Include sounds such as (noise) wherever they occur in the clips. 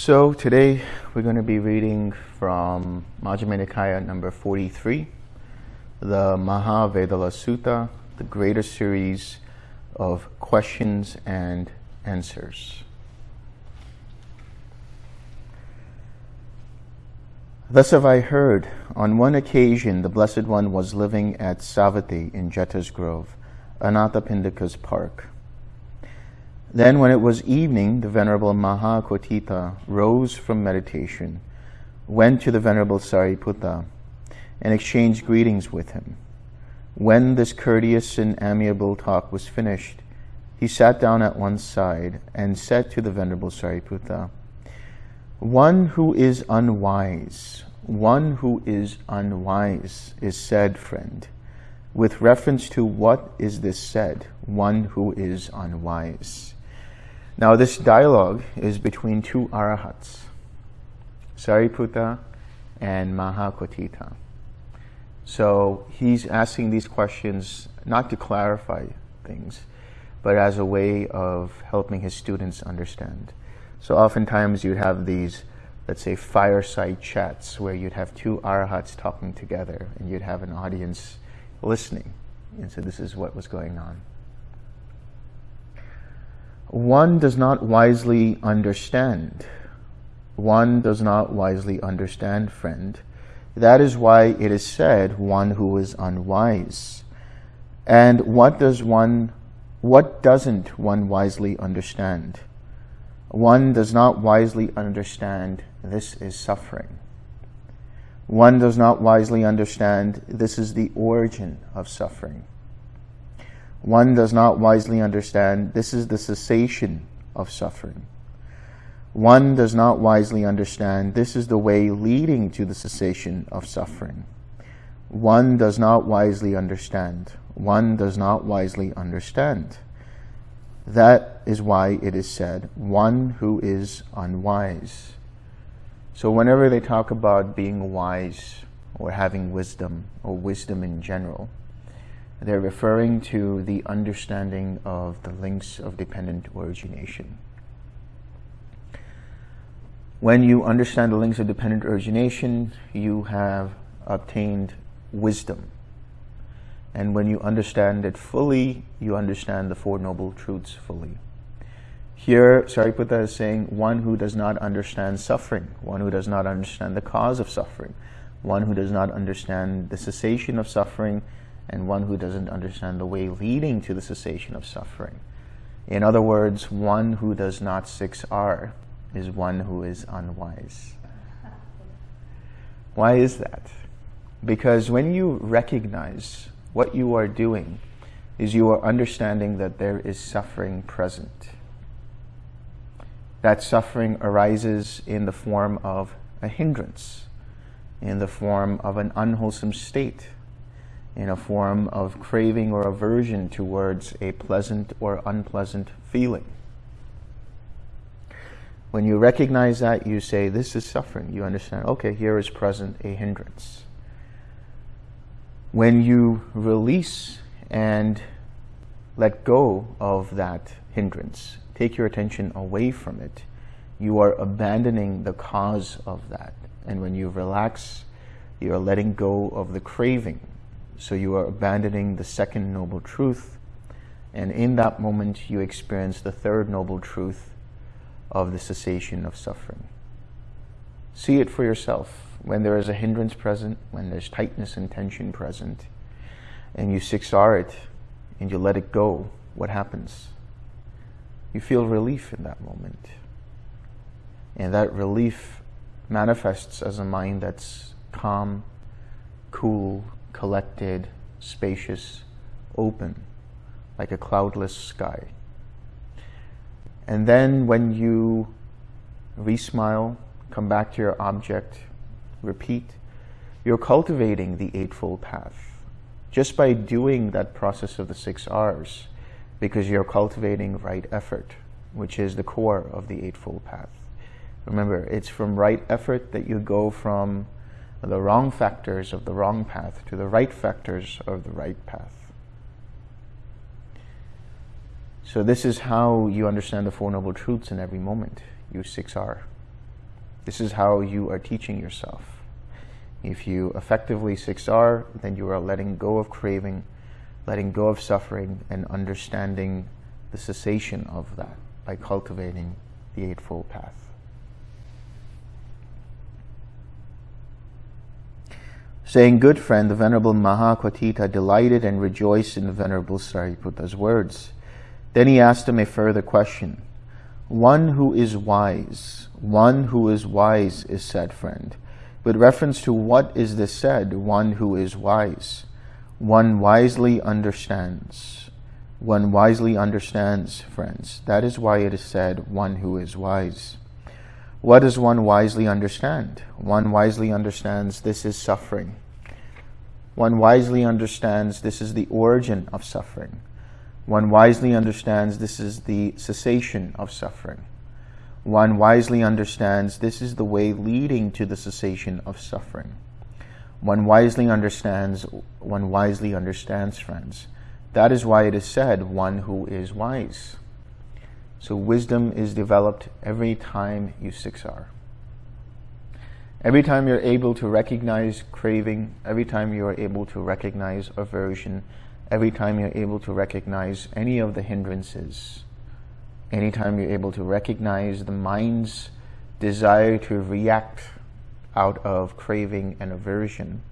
So today we're going to be reading from Majjhima Nikaya number 43, the Mahavedalla Sutta, the greater series of questions and answers. Thus have I heard, on one occasion the Blessed One was living at Savatthi in Jeta's Grove, Anathapindika's park. Then, when it was evening, the Venerable Mahakotthita rose from meditation, went to the Venerable Sariputta, and exchanged greetings with him. When this courteous and amiable talk was finished, he sat down at one side and said to the Venerable Sariputta, One who is unwise, one who is unwise is said, friend. With reference to what is this said, one who is unwise? Now, this dialogue is between two arahats, Sariputta and Mahakotthita. So he's asking these questions not to clarify things, but as a way of helping his students understand. So oftentimes you'd have these, let's say, fireside chats where you'd have two arahats talking together and you'd have an audience listening. And so this is what was going on one does not wisely understand. One does not wisely understand, friend. That is why it is said, one who is unwise. And what does one, what doesn't one wisely understand? One does not wisely understand this is suffering. One does not wisely understand this is the origin of suffering one does not wisely understand this is the cessation of suffering. One does not wisely understand this is the way leading to the cessation of suffering. One does not wisely understand. One does not wisely understand. That is why it is said, one who is unwise. So whenever they talk about being wise or having wisdom or wisdom in general, they're referring to the understanding of the links of dependent origination. When you understand the links of dependent origination, you have obtained wisdom. And when you understand it fully, you understand the Four Noble Truths fully. Here, Sariputta is saying one who does not understand suffering, one who does not understand the cause of suffering, one who does not understand the cessation of suffering, and one who doesn't understand the way leading to the cessation of suffering. In other words, one who does not 6R is one who is unwise. Why is that? Because when you recognize what you are doing is you are understanding that there is suffering present. That suffering arises in the form of a hindrance, in the form of an unwholesome state, in a form of craving or aversion towards a pleasant or unpleasant feeling. When you recognize that, you say, this is suffering. You understand, okay, here is present a hindrance. When you release and let go of that hindrance, take your attention away from it, you are abandoning the cause of that. And when you relax, you are letting go of the craving so you are abandoning the second noble truth. And in that moment, you experience the third noble truth of the cessation of suffering. See it for yourself. When there is a hindrance present, when there's tightness and tension present, and you 6R it, and you let it go, what happens? You feel relief in that moment. And that relief manifests as a mind that's calm, cool, collected, spacious, open, like a cloudless sky. And then when you re-smile, come back to your object, repeat, you're cultivating the Eightfold Path. Just by doing that process of the six R's, because you're cultivating right effort, which is the core of the Eightfold Path. Remember, it's from right effort that you go from the wrong factors of the wrong path to the right factors of the right path. So this is how you understand the Four Noble Truths in every moment. You 6R. This is how you are teaching yourself. If you effectively 6R, then you are letting go of craving, letting go of suffering, and understanding the cessation of that by cultivating the Eightfold Path. Saying, Good friend, the Venerable Mahakotthita delighted and rejoiced in the Venerable Sariputta's words. Then he asked him a further question. One who is wise, one who is wise is said, friend. With reference to what is this said, one who is wise? One wisely understands. One wisely understands, friends. That is why it is said, one who is wise. What does one wisely understand? One wisely understands this is suffering. One wisely understands this is the origin of suffering. One wisely understands this is the cessation of suffering. One wisely understands this is the way leading to the cessation of suffering. One wisely understands, one wisely understands, friends. That is why it is said, one who is wise. So wisdom is developed every time you 6R. Every time you're able to recognize craving, every time you are able to recognize aversion, every time you're able to recognize any of the hindrances, anytime you're able to recognize the mind's desire to react out of craving and aversion,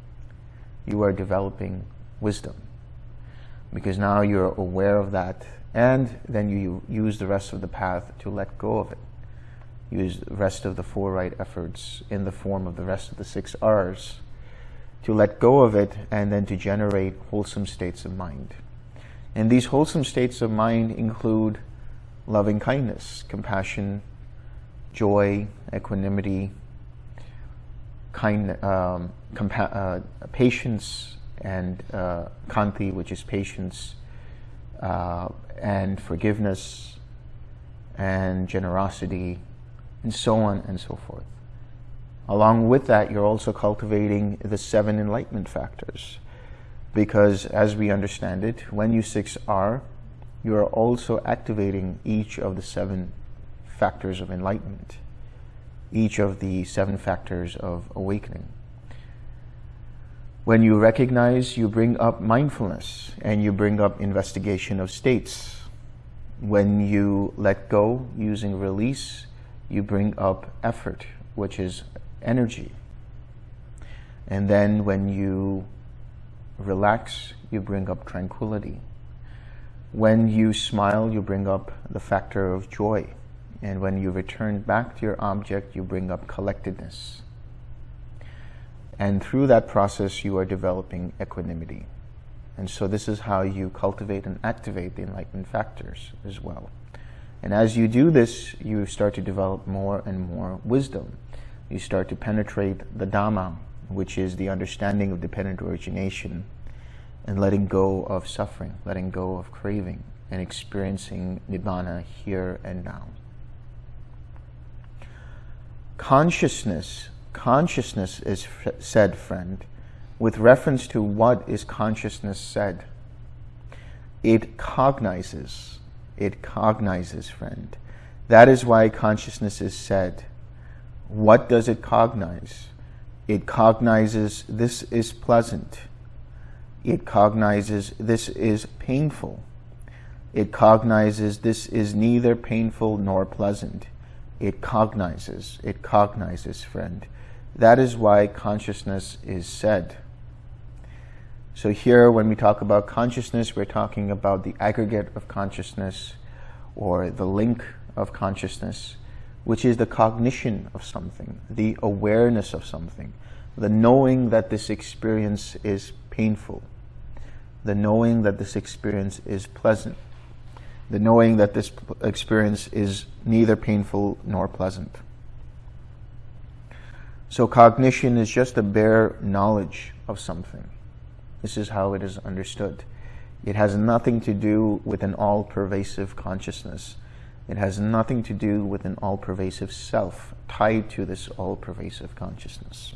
you are developing wisdom. Because now you're aware of that and then you use the rest of the path to let go of it. Use the rest of the four right efforts in the form of the rest of the six R's to let go of it and then to generate wholesome states of mind. And these wholesome states of mind include loving kindness, compassion, joy, equanimity, kind, um, uh, patience, and uh, khanti, which is patience, uh, and forgiveness and generosity and so on and so forth. Along with that, you're also cultivating the seven enlightenment factors because as we understand it, when you 6R, you are also activating each of the seven factors of enlightenment, each of the seven factors of awakening. When you recognize, you bring up mindfulness and you bring up investigation of states. When you let go using release, you bring up effort, which is energy. And then when you relax, you bring up tranquility. When you smile, you bring up the factor of joy. And when you return back to your object, you bring up collectedness. And through that process, you are developing equanimity. And so this is how you cultivate and activate the enlightenment factors as well. And as you do this, you start to develop more and more wisdom. You start to penetrate the Dhamma, which is the understanding of dependent origination, and letting go of suffering, letting go of craving, and experiencing Nibbana here and now. Consciousness consciousness is said, friend, with reference to what is consciousness said. It cognizes. It cognizes, friend. That is why consciousness is said. What does it cognize? It cognizes this is pleasant. It cognizes this is painful. It cognizes this is neither painful nor pleasant. It cognizes. It cognizes, friend. That is why consciousness is said. So here, when we talk about consciousness, we're talking about the aggregate of consciousness or the link of consciousness, which is the cognition of something, the awareness of something, the knowing that this experience is painful, the knowing that this experience is pleasant, the knowing that this experience is neither painful nor pleasant. So cognition is just a bare knowledge of something. This is how it is understood. It has nothing to do with an all-pervasive consciousness. It has nothing to do with an all-pervasive self tied to this all-pervasive consciousness.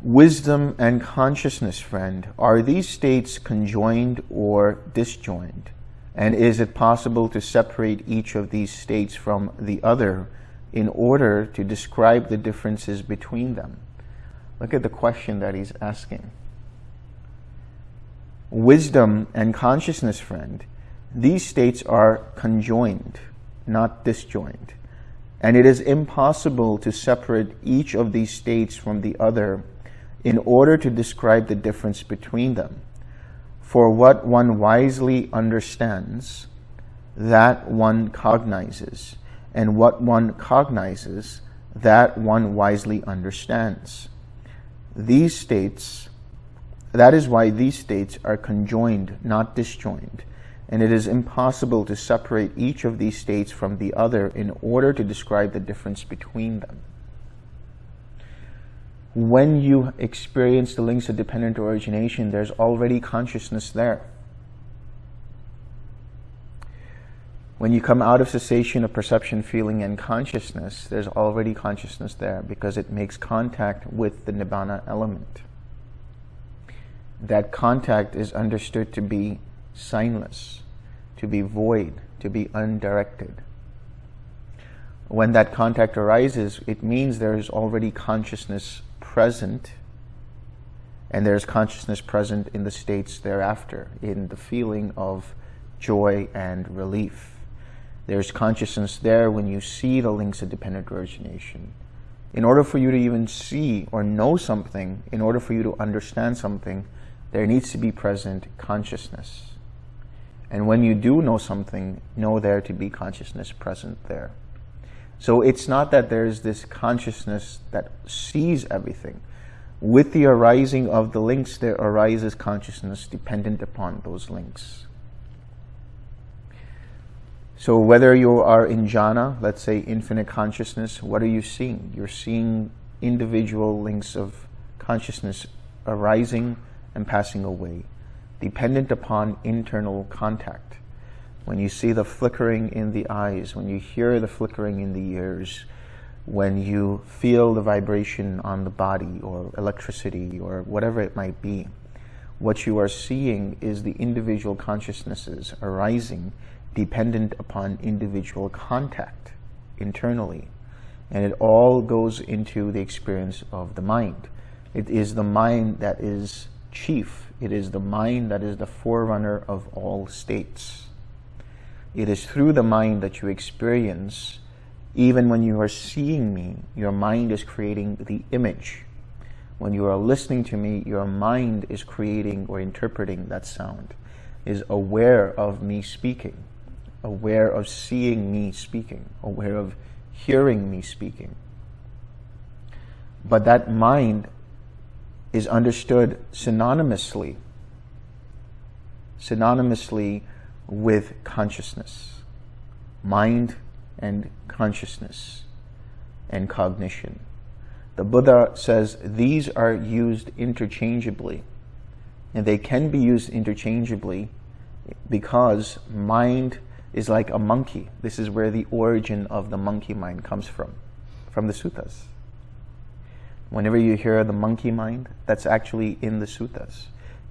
Wisdom and consciousness, friend, are these states conjoined or disjoined? And is it possible to separate each of these states from the other in order to describe the differences between them. Look at the question that he's asking. Wisdom and consciousness, friend, these states are conjoined, not disjoined. And it is impossible to separate each of these states from the other in order to describe the difference between them. For what one wisely understands, that one cognizes, and what one cognizes, that one wisely understands. These states, that is why these states are conjoined, not disjoined and it is impossible to separate each of these states from the other in order to describe the difference between them. When you experience the links of dependent origination, there's already consciousness there. When you come out of cessation of perception, feeling, and consciousness, there's already consciousness there because it makes contact with the Nibbana element. That contact is understood to be signless, to be void, to be undirected. When that contact arises, it means there is already consciousness present, and there's consciousness present in the states thereafter, in the feeling of joy and relief. There's consciousness there when you see the links of dependent origination. In order for you to even see or know something, in order for you to understand something, there needs to be present consciousness. And when you do know something, know there to be consciousness present there. So it's not that there's this consciousness that sees everything. With the arising of the links, there arises consciousness dependent upon those links. So whether you are in jhana, let's say infinite consciousness, what are you seeing? You're seeing individual links of consciousness arising and passing away dependent upon internal contact. When you see the flickering in the eyes, when you hear the flickering in the ears, when you feel the vibration on the body or electricity or whatever it might be, what you are seeing is the individual consciousnesses arising dependent upon individual contact internally. And it all goes into the experience of the mind. It is the mind that is chief it is the mind that is the forerunner of all states. It is through the mind that you experience, even when you are seeing me, your mind is creating the image. When you are listening to me, your mind is creating or interpreting that sound, is aware of me speaking, aware of seeing me speaking, aware of hearing me speaking. But that mind is understood synonymously, synonymously with consciousness, mind and consciousness and cognition. The Buddha says these are used interchangeably, and they can be used interchangeably because mind is like a monkey. This is where the origin of the monkey mind comes from, from the suttas. Whenever you hear the monkey mind, that's actually in the suttas,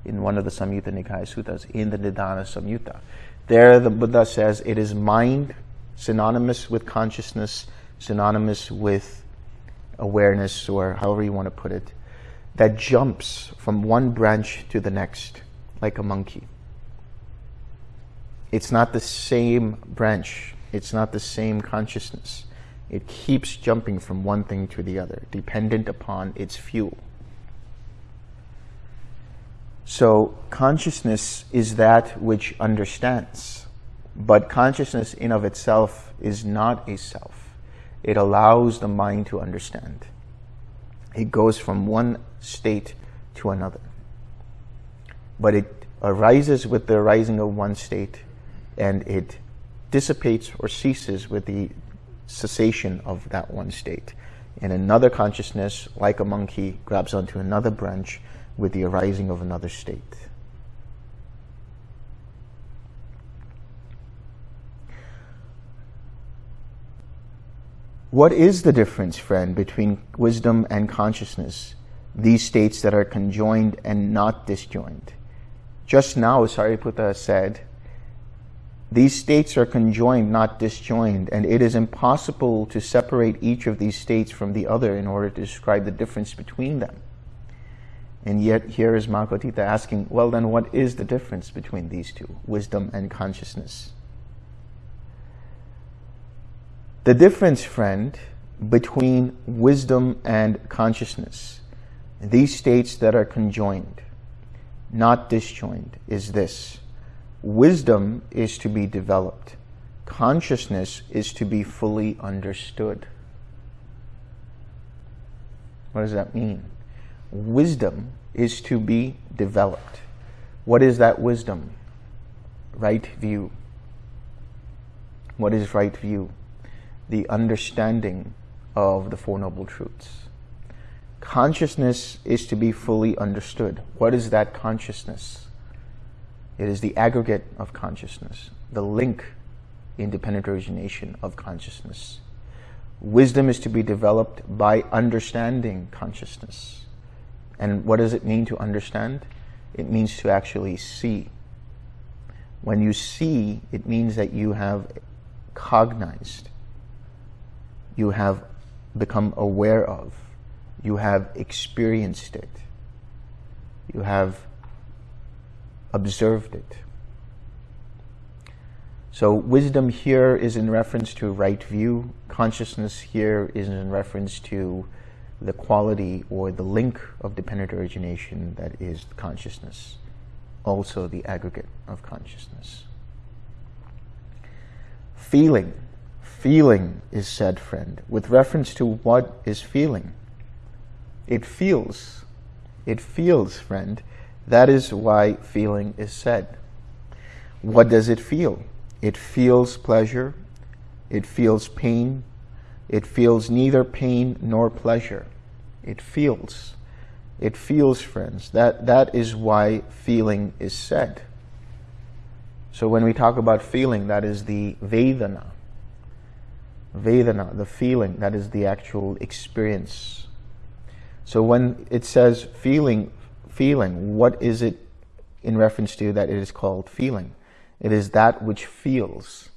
in one of the Samyutta Nikaya suttas, in the Nidana Samyutta. There the Buddha says it is mind synonymous with consciousness, synonymous with awareness, or however you want to put it, that jumps from one branch to the next like a monkey. It's not the same branch. It's not the same consciousness. It keeps jumping from one thing to the other, dependent upon its fuel. So consciousness is that which understands. But consciousness in of itself is not a self. It allows the mind to understand. It goes from one state to another. But it arises with the arising of one state and it dissipates or ceases with the cessation of that one state. And another consciousness, like a monkey, grabs onto another branch with the arising of another state. What is the difference, friend, between wisdom and consciousness, these states that are conjoined and not disjoined? Just now, Sariputta said, These states are conjoined, not disjoined, and it is impossible to separate each of these states from the other in order to describe the difference between them. And yet here is Mahakotthita asking, well then what is the difference between these two, wisdom and consciousness? The difference, friend, between wisdom and consciousness, these states that are conjoined, not disjoined, is this. Wisdom is to be developed. Consciousness is to be fully understood. What does that mean? Wisdom is to be developed. What is that wisdom? Right view. What is right view? The understanding of the Four Noble Truths. Consciousness is to be fully understood. What is that consciousness? It is the aggregate of consciousness, the link, independent origination of consciousness. Wisdom is to be developed by understanding consciousness. And what does it mean to understand? It means to actually see. When you see, it means that you have cognized, you have become aware of, you have experienced it, you have observed it. So wisdom here is in reference to right view. Consciousness here is in reference to the quality or the link of dependent origination that is consciousness, also the aggregate of consciousness. Feeling. Feeling is said, friend, with reference to what is feeling. It feels. It feels, friend. That is why feeling is said. What does it feel? It feels pleasure. It feels pain. It feels neither pain nor pleasure. It feels. It feels, friends. That, that is why feeling is said. So when we talk about feeling, that is the Vedana. Vedana, the feeling, that is the actual experience. So when it says feeling, feeling, what is it in reference to that it is called feeling? It is that which feels.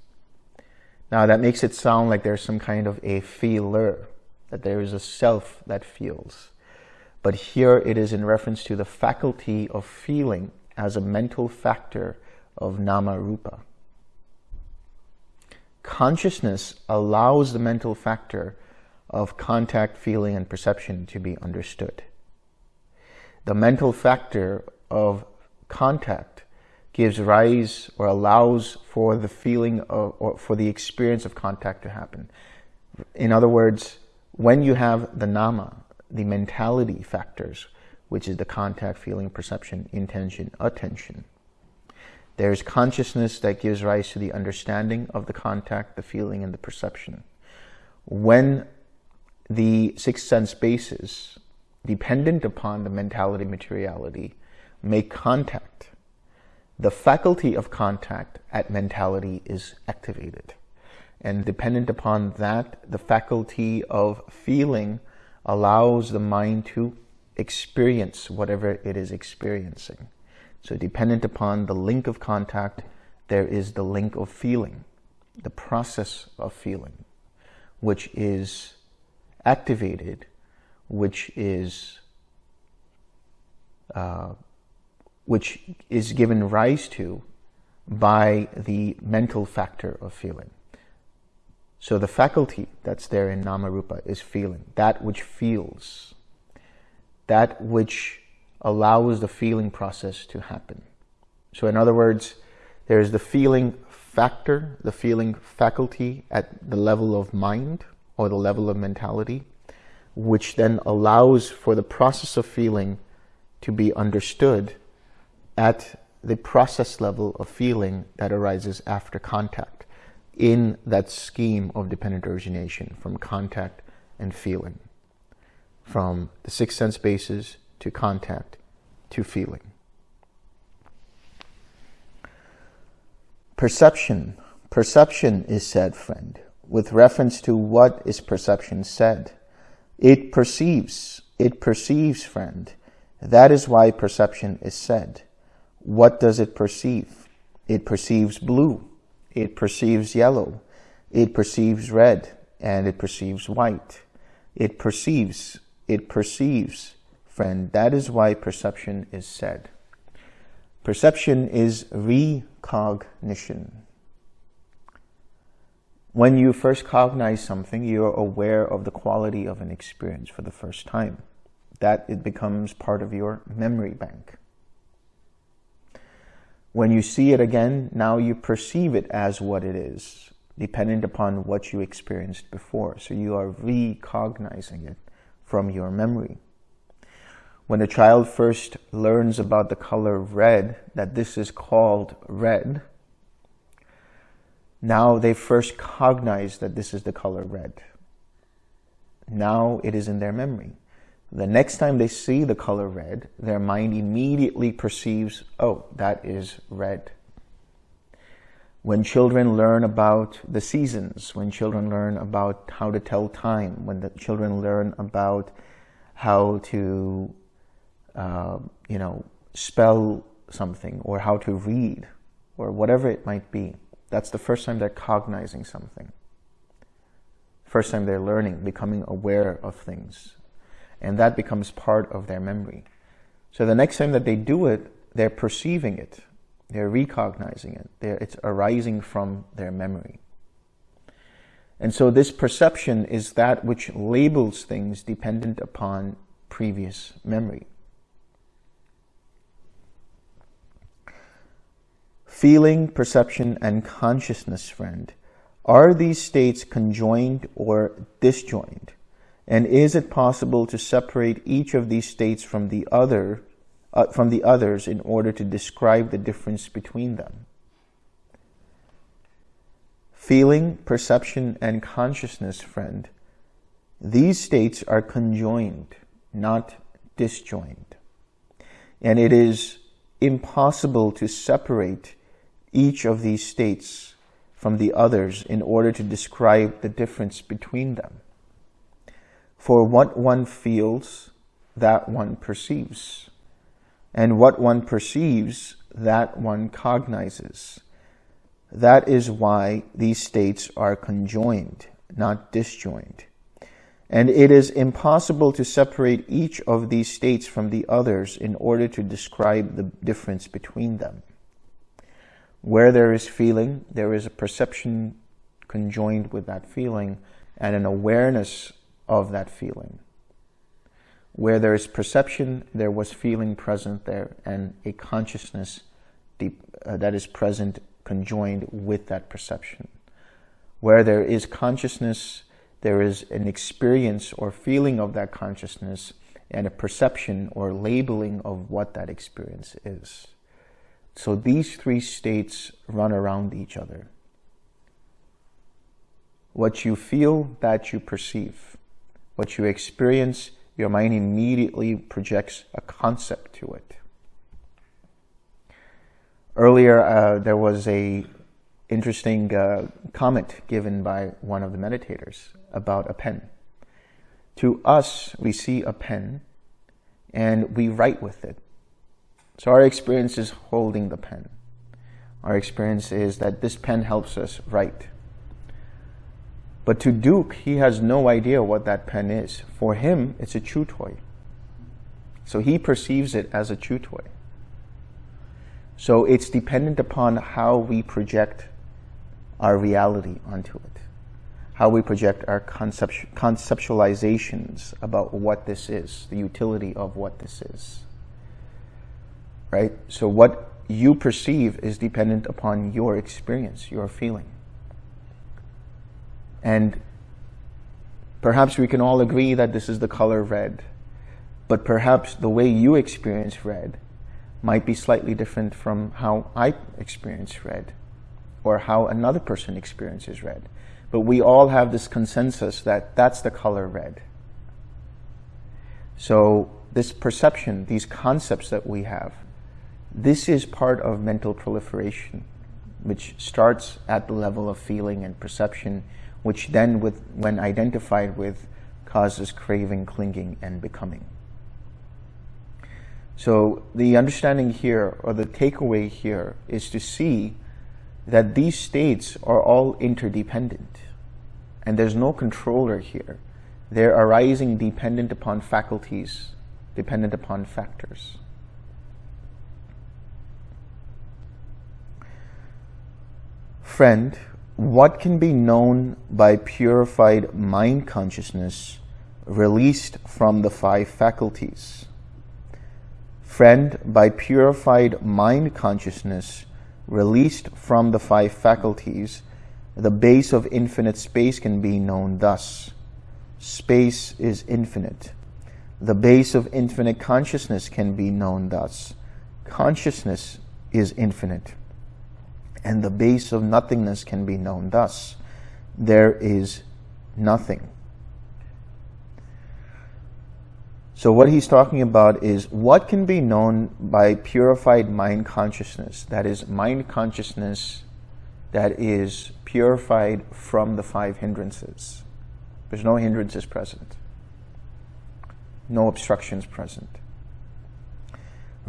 Now that makes it sound like there's some kind of a feeler, that there is a self that feels. But here it is in reference to the faculty of feeling as a mental factor of nama rupa. Consciousness allows the mental factor of contact, feeling, and perception to be understood. The mental factor of contact gives rise or allows for the feeling of, or for the experience of contact to happen. In other words, when you have the nama, the mentality factors, which is the contact, feeling, perception, intention, attention, there's consciousness that gives rise to the understanding of the contact, the feeling, and the perception. When the six sense bases, dependent upon the mentality materiality, make contact, the faculty of contact at mentality is activated. And dependent upon that, the faculty of feeling allows the mind to experience whatever it is experiencing. So dependent upon the link of contact, there is the link of feeling, the process of feeling, which is activated, which is uh, which is given rise to by the mental factor of feeling. So the faculty that's there in Namarupa is feeling, that which feels, that which allows the feeling process to happen. So in other words, there's the feeling factor, the feeling faculty at the level of mind or the level of mentality, which then allows for the process of feeling to be understood at the process level of feeling that arises after contact in that scheme of dependent origination from contact and feeling, from the six sense bases to contact to feeling. Perception. Perception is said, friend, with reference to what is perception said. It perceives, it perceives, friend. That is why perception is said. What does it perceive? It perceives blue. it perceives yellow, it perceives red, and it perceives white. It perceives, it perceives, friend. That is why perception is said. Perception is recognition. When you first cognize something, you're aware of the quality of an experience for the first time. That it becomes part of your memory bank. When you see it again, now you perceive it as what it is, dependent upon what you experienced before. So you are recognizing it from your memory. When a child first learns about the color red, that this is called red, now they first cognize that this is the color red. Now it is in their memory. The next time they see the color red, their mind immediately perceives, oh, that is red. When children learn about the seasons, when children learn about how to tell time, when the children learn about how to, uh, you know, spell something or how to read or whatever it might be, that's the first time they're cognizing something. First time they're learning, becoming aware of things and that becomes part of their memory. So the next time that they do it, they're perceiving it, they're recognizing it, they're, it's arising from their memory. And so this perception is that which labels things dependent upon previous memory. Feeling, perception, and consciousness, friend, are these states conjoined or disjoined? And is it possible to separate each of these states from the other, uh, from the others in order to describe the difference between them? Feeling, perception, and consciousness, friend, these states are conjoined, not disjoined. And it is impossible to separate each of these states from the others in order to describe the difference between them. For what one feels, that one perceives. And what one perceives, that one cognizes. That is why these states are conjoined, not disjoined. And it is impossible to separate each of these states from the others in order to describe the difference between them. Where there is feeling, there is a perception conjoined with that feeling and an awareness of that feeling. Where there is perception, there was feeling present there and a consciousness deep, uh, that is present conjoined with that perception. Where there is consciousness, there is an experience or feeling of that consciousness and a perception or labeling of what that experience is. So these three states run around each other. What you feel, that you perceive what you experience, your mind immediately projects a concept to it. Earlier, uh, there was a interesting uh, comment given by one of the meditators about a pen. To us, we see a pen and we write with it. So our experience is holding the pen. Our experience is that this pen helps us write. But to Duke, he has no idea what that pen is. For him, it's a chew toy. So he perceives it as a chew toy. So it's dependent upon how we project our reality onto it, how we project our concept, conceptualizations about what this is, the utility of what this is. Right? So what you perceive is dependent upon your experience, your feeling. And perhaps we can all agree that this is the color red, but perhaps the way you experience red might be slightly different from how I experience red or how another person experiences red. But we all have this consensus that that's the color red. So this perception, these concepts that we have, this is part of mental proliferation, which starts at the level of feeling and perception which then, with, when identified with, causes craving, clinging, and becoming. So the understanding here, or the takeaway here, is to see that these states are all interdependent and there's no controller here. They're arising dependent upon faculties, dependent upon factors. Friend, what can be known by purified mind consciousness released from the five faculties? Friend, by purified mind consciousness released from the five faculties, the base of infinite space can be known thus. Space is infinite. The base of infinite consciousness can be known thus. Consciousness is infinite. And the base of nothingness can be known thus. There is nothing. So what he's talking about is what can be known by purified mind consciousness. That is mind consciousness that is purified from the five hindrances. There's no hindrances present. No obstructions present.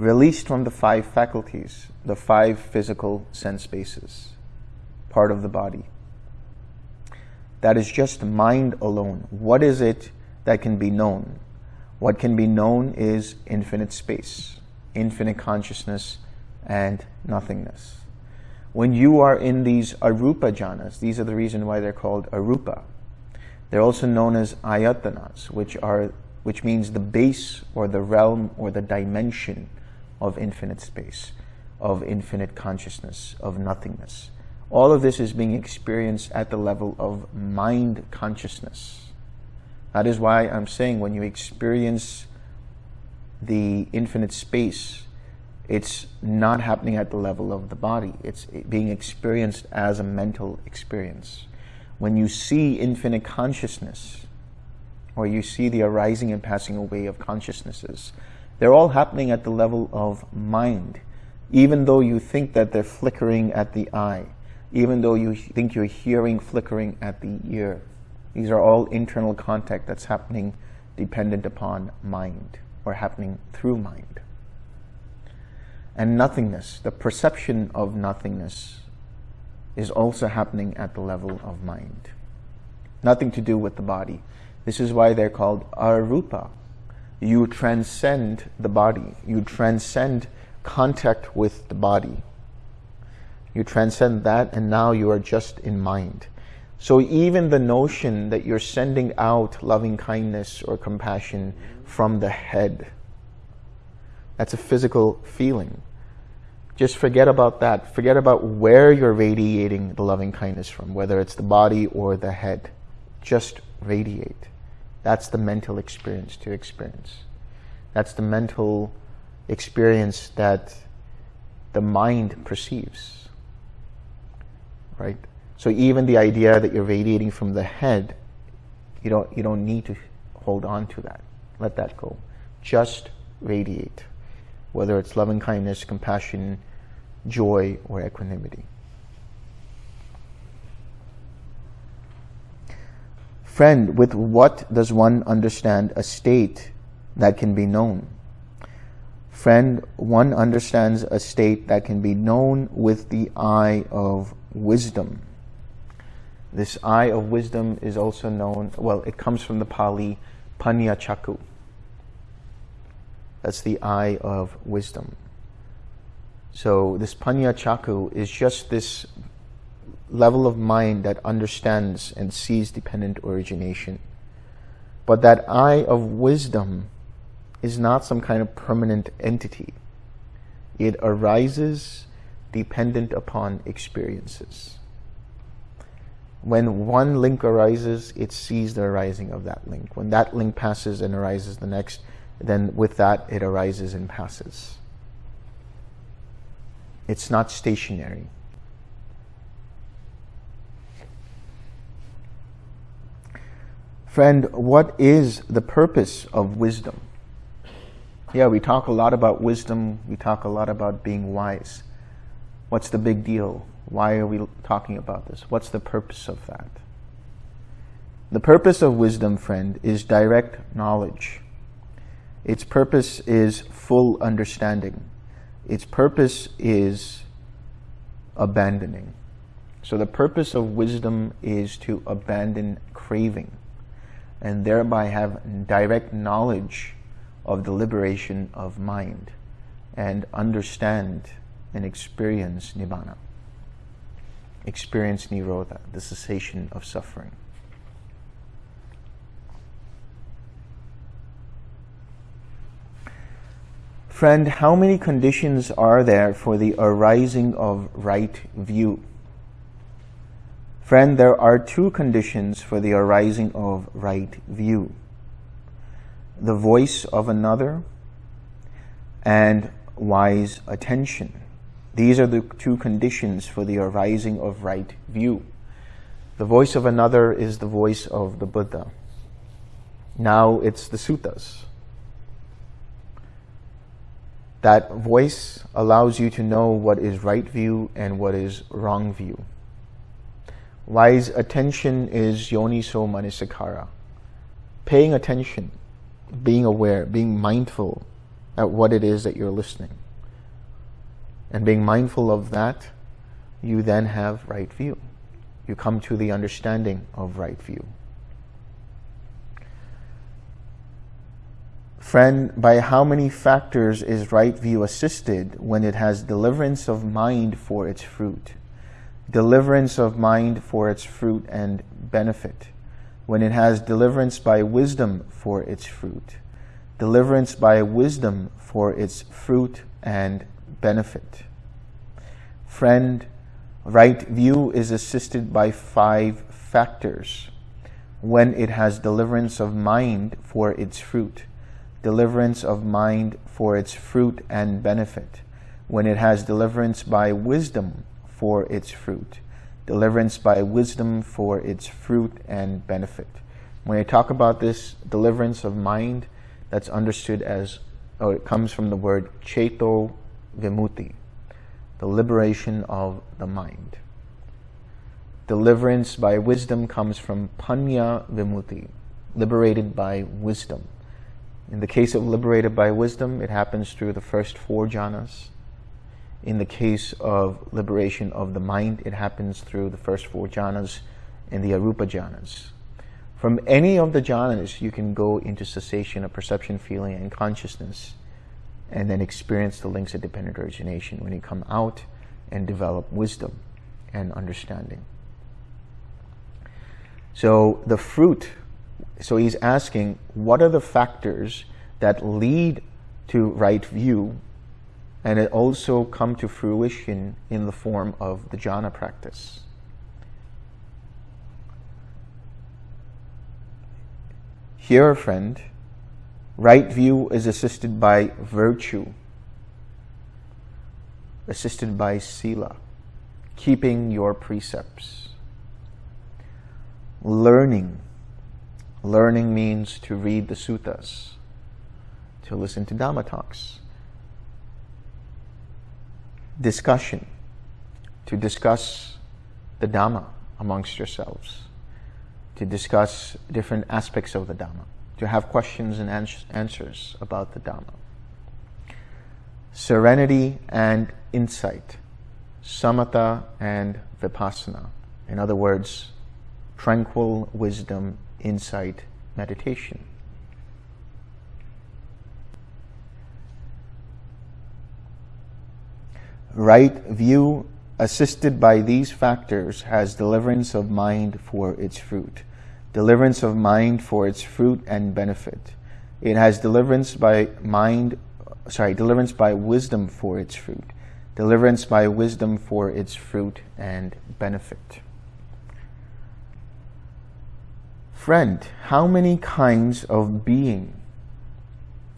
Released from the five faculties, the five physical sense bases, part of the body. That is just mind alone. What is it that can be known? What can be known is infinite space, infinite consciousness, and nothingness. When you are in these arupa jhanas, these are the reason why they're called arupa. They're also known as ayatanas, which are which means the base or the realm or the dimension of infinite space, of infinite consciousness, of nothingness. All of this is being experienced at the level of mind consciousness. That is why I'm saying when you experience the infinite space, it's not happening at the level of the body. It's being experienced as a mental experience. When you see infinite consciousness, or you see the arising and passing away of consciousnesses, they're all happening at the level of mind, even though you think that they're flickering at the eye, even though you think you're hearing flickering at the ear. These are all internal contact that's happening dependent upon mind or happening through mind. And nothingness, the perception of nothingness is also happening at the level of mind. Nothing to do with the body. This is why they're called arupa. You transcend the body. You transcend contact with the body. You transcend that and now you are just in mind. So even the notion that you're sending out loving kindness or compassion from the head, that's a physical feeling. Just forget about that. Forget about where you're radiating the loving kindness from, whether it's the body or the head. Just radiate. That's the mental experience to experience. That's the mental experience that the mind perceives. Right? So even the idea that you're radiating from the head, you don't, you don't need to hold on to that. Let that go. Just radiate, whether it's loving kindness, compassion, joy, or equanimity. Friend, with what does one understand a state that can be known? Friend, one understands a state that can be known with the eye of wisdom. This eye of wisdom is also known, well, it comes from the Pali Panna Cakkhu. That's the eye of wisdom. So this Panna Cakkhu is just this level of mind that understands and sees dependent origination. But that eye of wisdom is not some kind of permanent entity. It arises dependent upon experiences when one link arises, it sees the arising of that link. When that link passes and arises the next, then with that it arises and passes. It's not stationary. Friend, what is the purpose of wisdom? Yeah, we talk a lot about wisdom. We talk a lot about being wise. What's the big deal? Why are we talking about this? What's the purpose of that? The purpose of wisdom, friend, is direct knowledge. Its purpose is full understanding. Its purpose is abandoning. So the purpose of wisdom is to abandon craving and thereby have direct knowledge of the liberation of mind and understand and experience nibbana, experience nirodha, the cessation of suffering. Friend, how many conditions are there for the arising of right view? Friend, there are two conditions for the arising of right view. The voice of another and wise attention. These are the two conditions for the arising of right view. The voice of another is the voice of the Buddha. Now it's the suttas. That voice allows you to know what is right view and what is wrong view. Wise attention is yoniso manasikara. Paying attention, being aware, being mindful at what it is that you're listening. And being mindful of that, you then have right view. You come to the understanding of right view. Friend, by how many factors is right view assisted when it has deliverance of mind for its fruit? Deliverance of mind for its fruit and benefit. When it has deliverance by wisdom for its fruit. Deliverance by wisdom for its fruit and benefit. Friend, right view is assisted by five factors. When it has deliverance of mind for its fruit deliverance of mind for its fruit and benefit, when it has deliverance by wisdom for its fruit, deliverance by wisdom for its fruit and benefit. When I talk about this deliverance of mind, that's understood as, oh, it comes from the word ceto vimutti, the liberation of the mind. Deliverance by wisdom comes from panna vimutti, liberated by wisdom. In the case of liberated by wisdom, it happens through the first four jhanas. In the case of liberation of the mind, it happens through the first four jhanas and the arupa jhanas. From any of the jhanas, you can go into cessation of perception, feeling, and consciousness, and then experience the links of dependent origination when you come out and develop wisdom and understanding. So the fruit so he's asking, what are the factors that lead to right view and it also come to fruition in the form of the jhana practice? Here, friend, right view is assisted by virtue, assisted by sila, keeping your precepts, learning, Learning means to read the suttas, to listen to Dhamma talks. Discussion, to discuss the Dhamma amongst yourselves, to discuss different aspects of the Dhamma, to have questions and answers about the Dhamma. Serenity and insight, samatha and vipassana. In other words, tranquil wisdom insight meditation. Right view assisted by these factors has deliverance of mind for its fruit. Deliverance of mind for its fruit and benefit. It has deliverance by mind, sorry, deliverance by wisdom for its fruit. Deliverance by wisdom for its fruit and benefit. Friend, how many kinds of being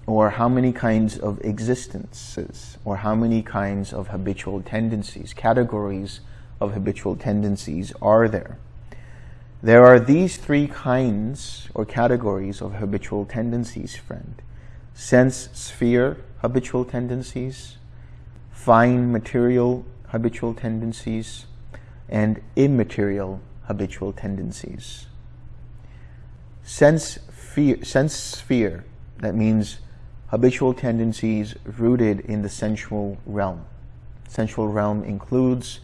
or how many kinds of existences or how many kinds of habitual tendencies, categories of habitual tendencies are there? There are these three kinds or categories of habitual tendencies, friend. Sense sphere habitual tendencies, fine material habitual tendencies, and immaterial habitual tendencies sense, fear, sense sphere, that means habitual tendencies rooted in the sensual realm. Sensual realm includes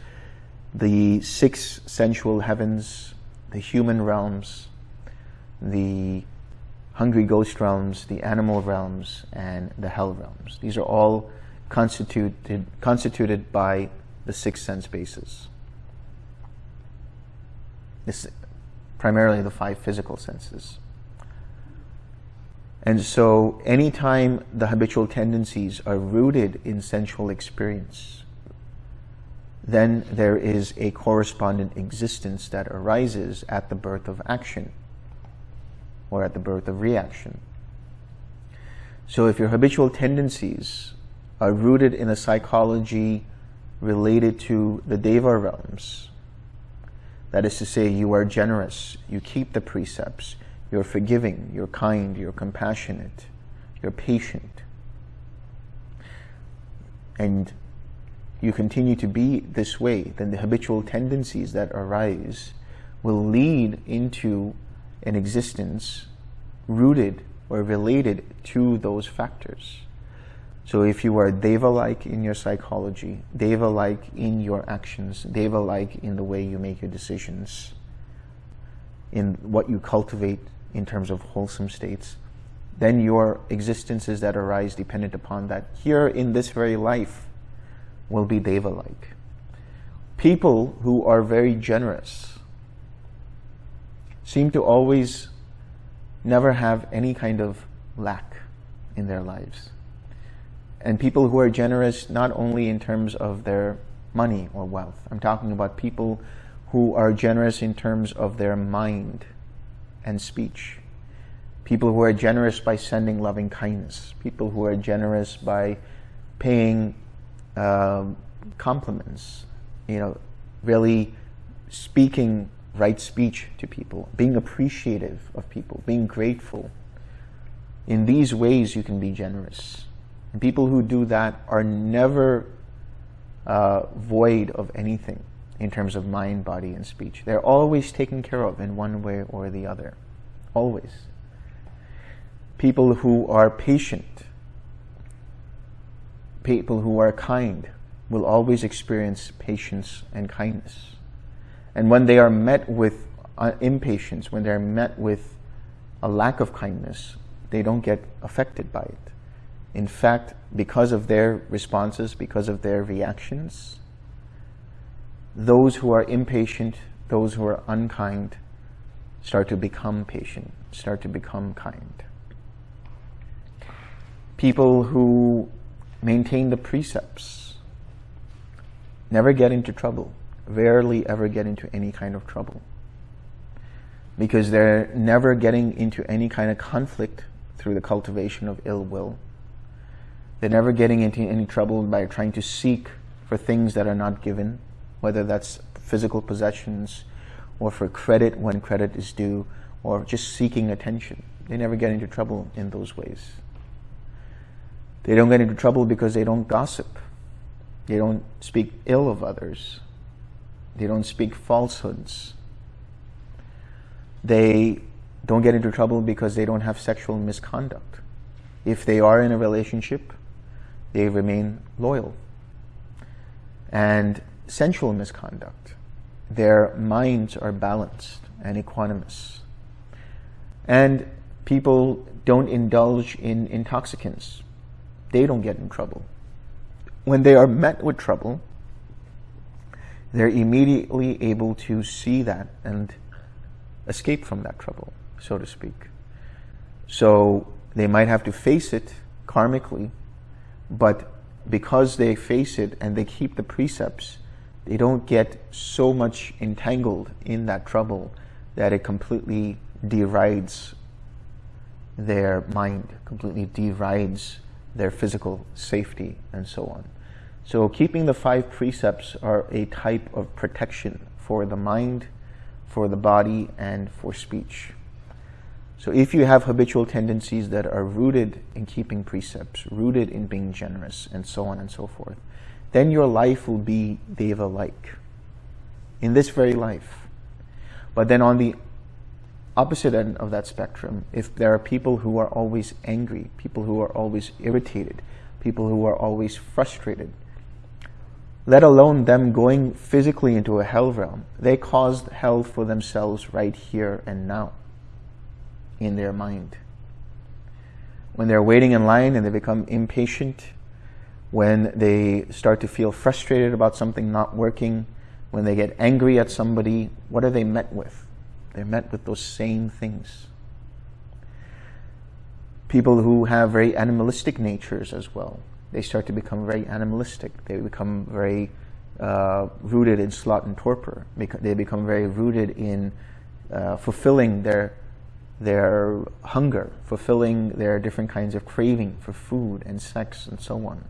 the six sensual heavens, the human realms, the hungry ghost realms, the animal realms, and the hell realms. These are all constituted, constituted by the six sense bases. This, primarily the five physical senses. And so anytime the habitual tendencies are rooted in sensual experience, then there is a correspondent existence that arises at the birth of action or at the birth of reaction. So if your habitual tendencies are rooted in a psychology related to the Deva realms, that is to say, you are generous, you keep the precepts, you're forgiving, you're kind, you're compassionate, you're patient, and you continue to be this way, then the habitual tendencies that arise will lead into an existence rooted or related to those factors. So if you are Deva-like in your psychology, Deva-like in your actions, Deva-like in the way you make your decisions, in what you cultivate in terms of wholesome states, then your existences that arise dependent upon that here in this very life will be Deva-like. People who are very generous seem to always never have any kind of lack in their lives. And people who are generous not only in terms of their money or wealth, I'm talking about people who are generous in terms of their mind and speech. People who are generous by sending loving kindness. People who are generous by paying um, compliments. You know, really speaking right speech to people, being appreciative of people, being grateful. In these ways, you can be generous. And people who do that are never uh, void of anything in terms of mind, body, and speech. They're always taken care of in one way or the other. Always. People who are patient, people who are kind, will always experience patience and kindness. And when they are met with uh, impatience, when they're met with a lack of kindness, they don't get affected by it. In fact, because of their responses, because of their reactions, those who are impatient, those who are unkind, start to become patient, start to become kind. People who maintain the precepts never get into trouble rarely ever get into any kind of trouble because they're never getting into any kind of conflict through the cultivation of ill will. They're never getting into any trouble by trying to seek for things that are not given, whether that's physical possessions or for credit when credit is due or just seeking attention. They never get into trouble in those ways. They don't get into trouble because they don't gossip. They don't speak ill of others. They don't speak falsehoods. They don't get into trouble because they don't have sexual misconduct. If they are in a relationship, they remain loyal. And sensual misconduct, their minds are balanced and equanimous. And people don't indulge in intoxicants. They don't get in trouble. When they are met with trouble, they're immediately able to see that and escape from that trouble, so to speak. So they might have to face it karmically, but because they face it and they keep the precepts, they don't get so much entangled in that trouble that it completely derides their mind, completely derides their physical safety and so on. So keeping the five precepts are a type of protection for the mind, for the body, and for speech. So if you have habitual tendencies that are rooted in keeping precepts, rooted in being generous, and so on and so forth, then your life will be Deva-like in this very life. But then on the opposite end of that spectrum, if there are people who are always angry, people who are always irritated, people who are always frustrated, let alone them going physically into a hell realm. They caused hell for themselves right here and now in their mind. When they're waiting in line and they become impatient, when they start to feel frustrated about something not working, when they get angry at somebody, what are they met with? They're met with those same things. People who have very animalistic natures as well, they start to become very animalistic. They become very uh, rooted in sloth and torpor. They become very rooted in uh, fulfilling their their hunger, fulfilling their different kinds of craving for food and sex and so on.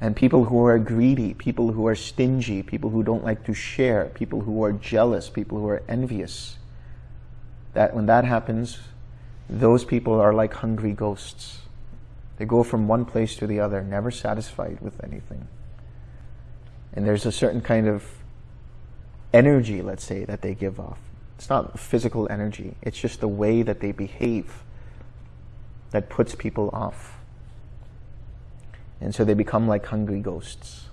And people who are greedy, people who are stingy, people who don't like to share, people who are jealous, people who are envious, that when that happens, those people are like hungry ghosts. They go from one place to the other, never satisfied with anything. And there's a certain kind of energy, let's say, that they give off. It's not physical energy. It's just the way that they behave that puts people off. And so they become like hungry ghosts.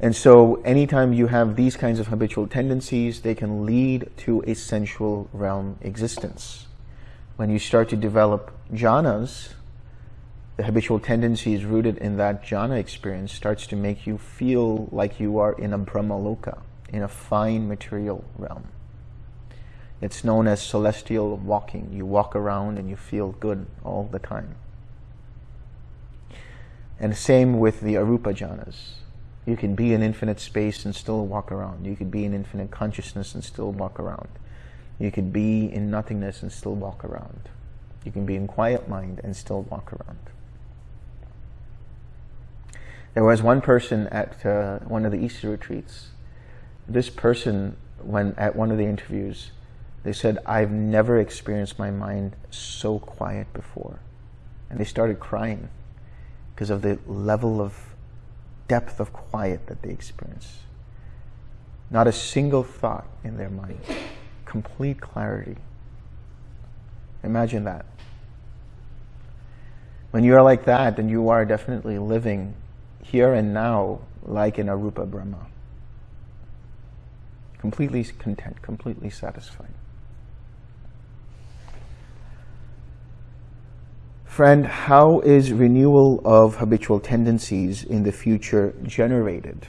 And so anytime you have these kinds of habitual tendencies, they can lead to a sensual realm existence. When you start to develop jhanas, the habitual tendencies rooted in that jhana experience starts to make you feel like you are in a brahmaloka, in a fine material realm. It's known as celestial walking. You walk around and you feel good all the time. And same with the arupa jhanas. You can be in infinite space and still walk around. You could be in infinite consciousness and still walk around. You could be in nothingness and still walk around. You can be in quiet mind and still walk around. There was one person at uh, one of the Easter retreats. This person, when at one of the interviews, they said, I've never experienced my mind so quiet before. And they started crying because of the level of depth of quiet that they experience. Not a single thought in their mind. Complete clarity. Imagine that. When you are like that, then you are definitely living here and now like an Arupa Brahma. Completely content, completely satisfied. Friend, how is renewal of habitual tendencies in the future generated?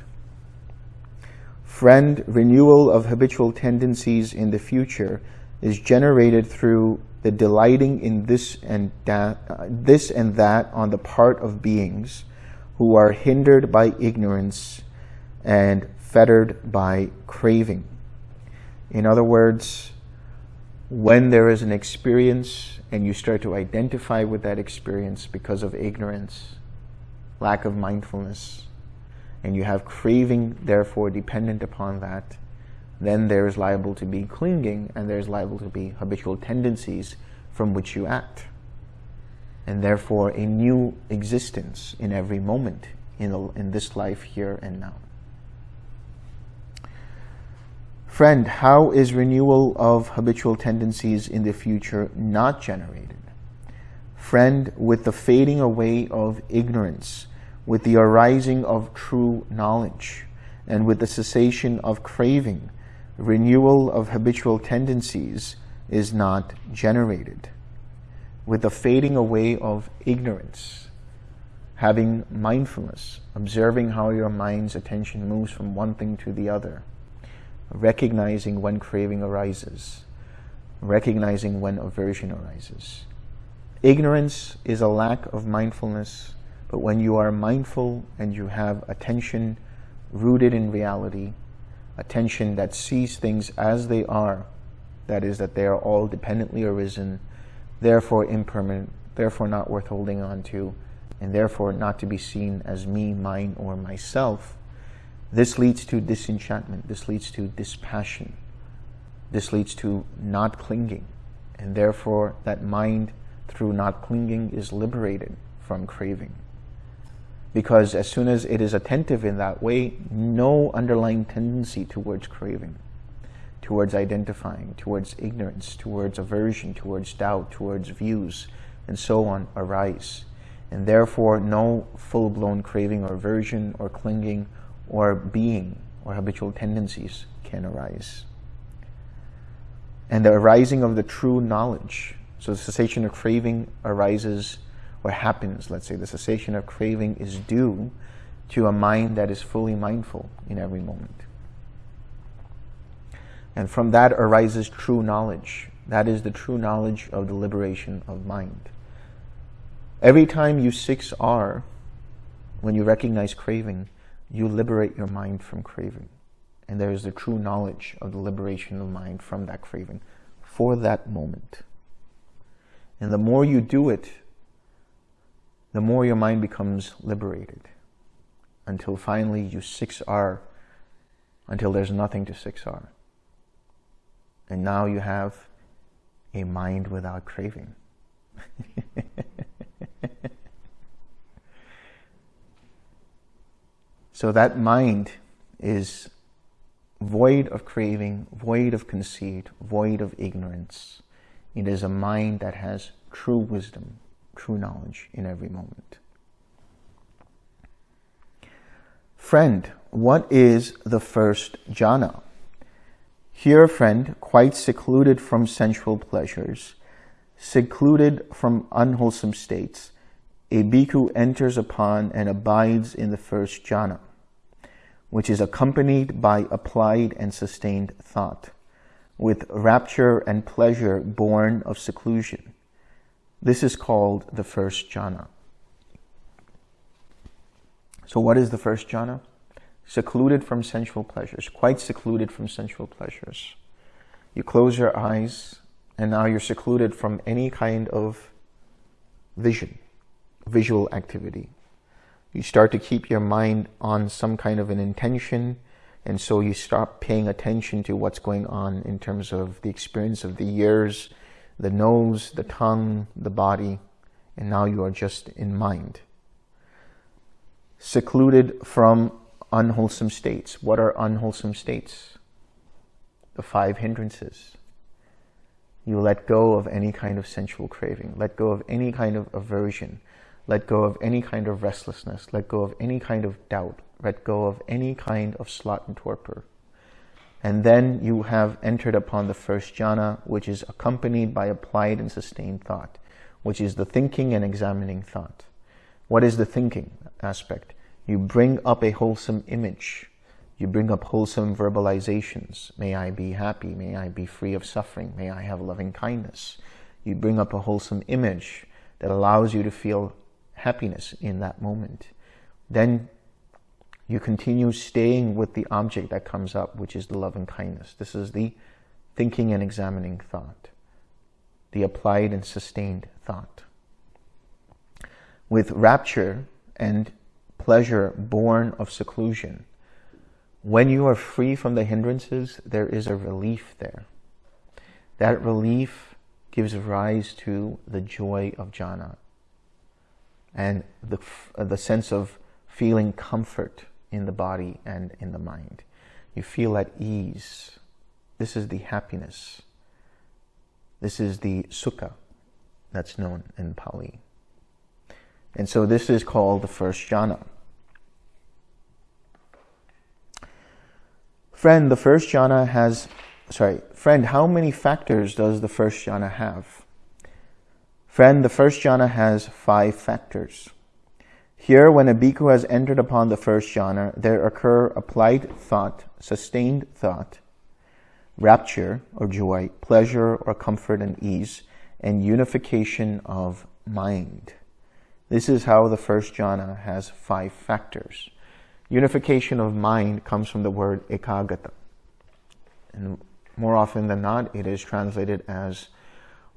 Friend, renewal of habitual tendencies in the future is generated through the delighting in this and that, uh, this and that on the part of beings who are hindered by ignorance and fettered by craving. In other words, when there is an experience and you start to identify with that experience because of ignorance, lack of mindfulness, and you have craving, therefore, dependent upon that, then there is liable to be clinging and there's liable to be habitual tendencies from which you act. And therefore, a new existence in every moment in, in this life here and now. Friend, how is renewal of habitual tendencies in the future not generated? Friend, with the fading away of ignorance, with the arising of true knowledge, and with the cessation of craving, renewal of habitual tendencies is not generated. With the fading away of ignorance, having mindfulness, observing how your mind's attention moves from one thing to the other, recognizing when craving arises, recognizing when aversion arises. Ignorance is a lack of mindfulness, but when you are mindful and you have attention rooted in reality, attention that sees things as they are, that is, that they are all dependently arisen, therefore impermanent, therefore not worth holding on to, and therefore not to be seen as me, mine, or myself, this leads to disenchantment. This leads to dispassion. This leads to not clinging. And therefore, that mind, through not clinging, is liberated from craving. Because as soon as it is attentive in that way, no underlying tendency towards craving, towards identifying, towards ignorance, towards aversion, towards doubt, towards views, and so on arise. And therefore, no full-blown craving or aversion or clinging or being or habitual tendencies can arise. And the arising of the true knowledge. So the cessation of craving arises or happens, let's say the cessation of craving is due to a mind that is fully mindful in every moment. And from that arises true knowledge. That is the true knowledge of the liberation of mind. Every time you 6R, when you recognize craving, you liberate your mind from craving. And there is the true knowledge of the liberation of mind from that craving for that moment. And the more you do it, the more your mind becomes liberated until finally you 6R, until there's nothing to 6R. And now you have a mind without craving. (laughs) so that mind is void of craving, void of conceit, void of ignorance. It is a mind that has true wisdom, true knowledge in every moment. Friend, what is the first jhana? Here, friend, quite secluded from sensual pleasures, secluded from unwholesome states, a bhikkhu enters upon and abides in the first jhana, which is accompanied by applied and sustained thought, with rapture and pleasure born of seclusion. This is called the first jhana. So what is the first jhana? secluded from sensual pleasures, quite secluded from sensual pleasures. You close your eyes and now you're secluded from any kind of vision, visual activity. You start to keep your mind on some kind of an intention and so you stop paying attention to what's going on in terms of the experience of the ears, the nose, the tongue, the body, and now you are just in mind. Secluded from unwholesome states. What are unwholesome states? The five hindrances. You let go of any kind of sensual craving. Let go of any kind of aversion. Let go of any kind of restlessness. Let go of any kind of doubt. Let go of any kind of sloth and torpor. And then you have entered upon the first jhana, which is accompanied by applied and sustained thought, which is the thinking and examining thought. What is the thinking aspect? You bring up a wholesome image. You bring up wholesome verbalizations. May I be happy. May I be free of suffering. May I have loving kindness. You bring up a wholesome image that allows you to feel happiness in that moment. Then you continue staying with the object that comes up, which is the loving kindness. This is the thinking and examining thought, the applied and sustained thought. With rapture and pleasure born of seclusion. When you are free from the hindrances, there is a relief there. That relief gives rise to the joy of jhana and the, uh, the sense of feeling comfort in the body and in the mind. You feel at ease. This is the happiness. This is the sukha that's known in Pali. And so this is called the first jhana. Friend, the first jhana has, sorry, friend, how many factors does the first jhana have? Friend, the first jhana has five factors. Here, when a bhikkhu has entered upon the first jhana, there occur applied thought, sustained thought, rapture or joy, pleasure or comfort and ease, and unification of mind. This is how the first jhana has five factors. Unification of mind comes from the word ekaggata. And more often than not, it is translated as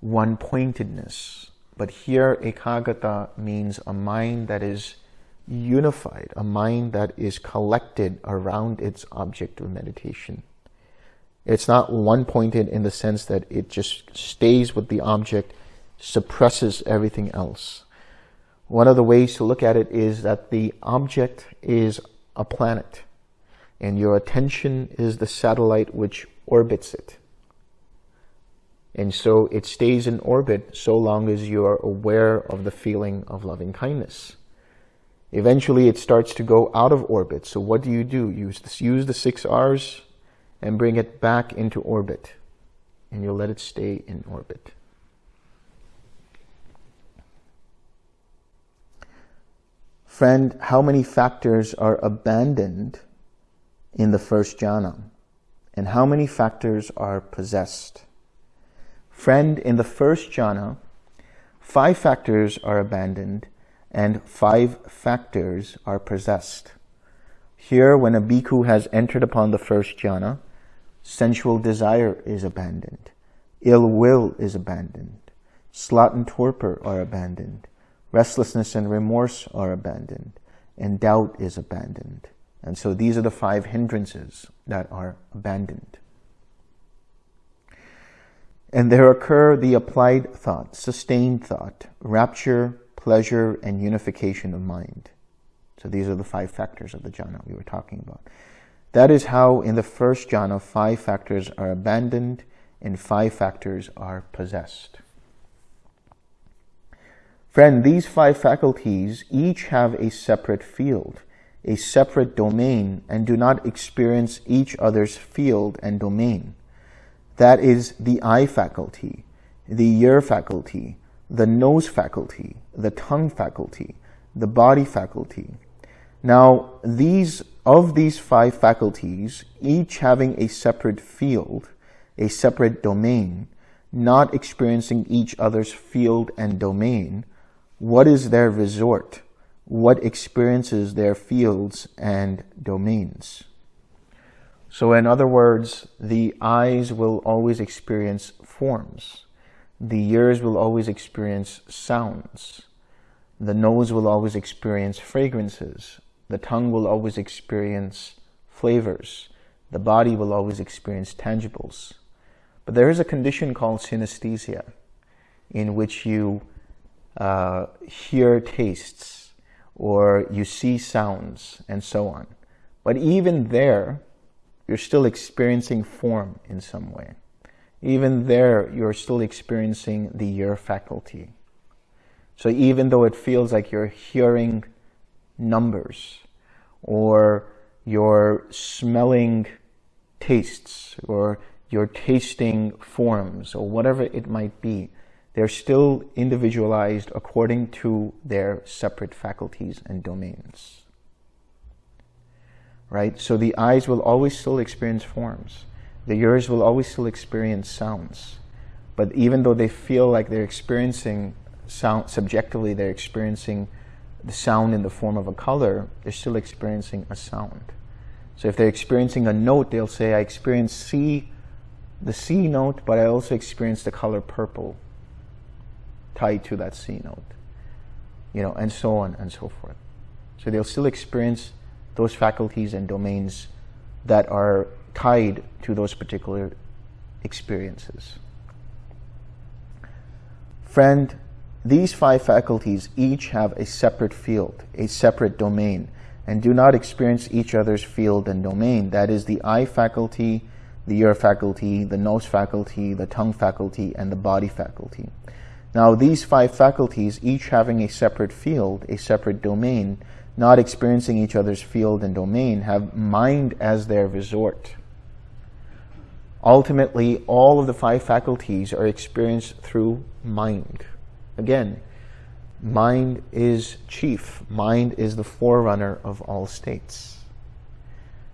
one-pointedness. But here, ekaggata means a mind that is unified, a mind that is collected around its object of meditation. It's not one-pointed in the sense that it just stays with the object, suppresses everything else. One of the ways to look at it is that the object is a planet and your attention is the satellite which orbits it. And so it stays in orbit so long as you are aware of the feeling of loving kindness. Eventually it starts to go out of orbit. So what do you do? Use, this, use the six R's and bring it back into orbit. And you'll let it stay in orbit. Friend, how many factors are abandoned in the first jhana? And how many factors are possessed? Friend, in the first jhana, five factors are abandoned and five factors are possessed. Here, when a bhikkhu has entered upon the first jhana, sensual desire is abandoned, ill will is abandoned, sloth and torpor are abandoned, restlessness and remorse are abandoned, and doubt is abandoned. And so these are the five hindrances that are abandoned. And there occur the applied thought, sustained thought, rapture, pleasure, and unification of mind. So these are the five factors of the jhana we were talking about. That is how in the first jhana, five factors are abandoned and five factors are possessed. Friend, these five faculties each have a separate field, a separate domain, and do not experience each other's field and domain. That is the eye faculty, the ear faculty, the nose faculty, the tongue faculty, the body faculty. Now, these of these five faculties, each having a separate field, a separate domain, not experiencing each other's field and domain, what is their resort? What experiences their fields and domains? So in other words, the eyes will always experience forms. The ears will always experience sounds. The nose will always experience fragrances. The tongue will always experience flavors. The body will always experience tangibles. But there is a condition called synesthesia in which you uh, hear tastes or you see sounds and so on. But even there, you're still experiencing form in some way even there, you're still experiencing the ear faculty. So even though it feels like you're hearing numbers or you're smelling tastes or you're tasting forms or whatever it might be, they're still individualized according to their separate faculties and domains. Right? So the eyes will always still experience forms the ears will always still experience sounds. But even though they feel like they're experiencing sound, subjectively they're experiencing the sound in the form of a color, they're still experiencing a sound. So if they're experiencing a note, they'll say, I experience C, the C note, but I also experience the color purple tied to that C note. You know, and so on and so forth. So they'll still experience those faculties and domains that are tied to those particular experiences. Friend, these five faculties each have a separate field, a separate domain, and do not experience each other's field and domain. That is the eye faculty, the ear faculty, the nose faculty, the tongue faculty, and the body faculty. Now, these five faculties, each having a separate field, a separate domain, not experiencing each other's field and domain, have mind as their resort. Ultimately, all of the five faculties are experienced through mind. Again, mind is chief. Mind is the forerunner of all states.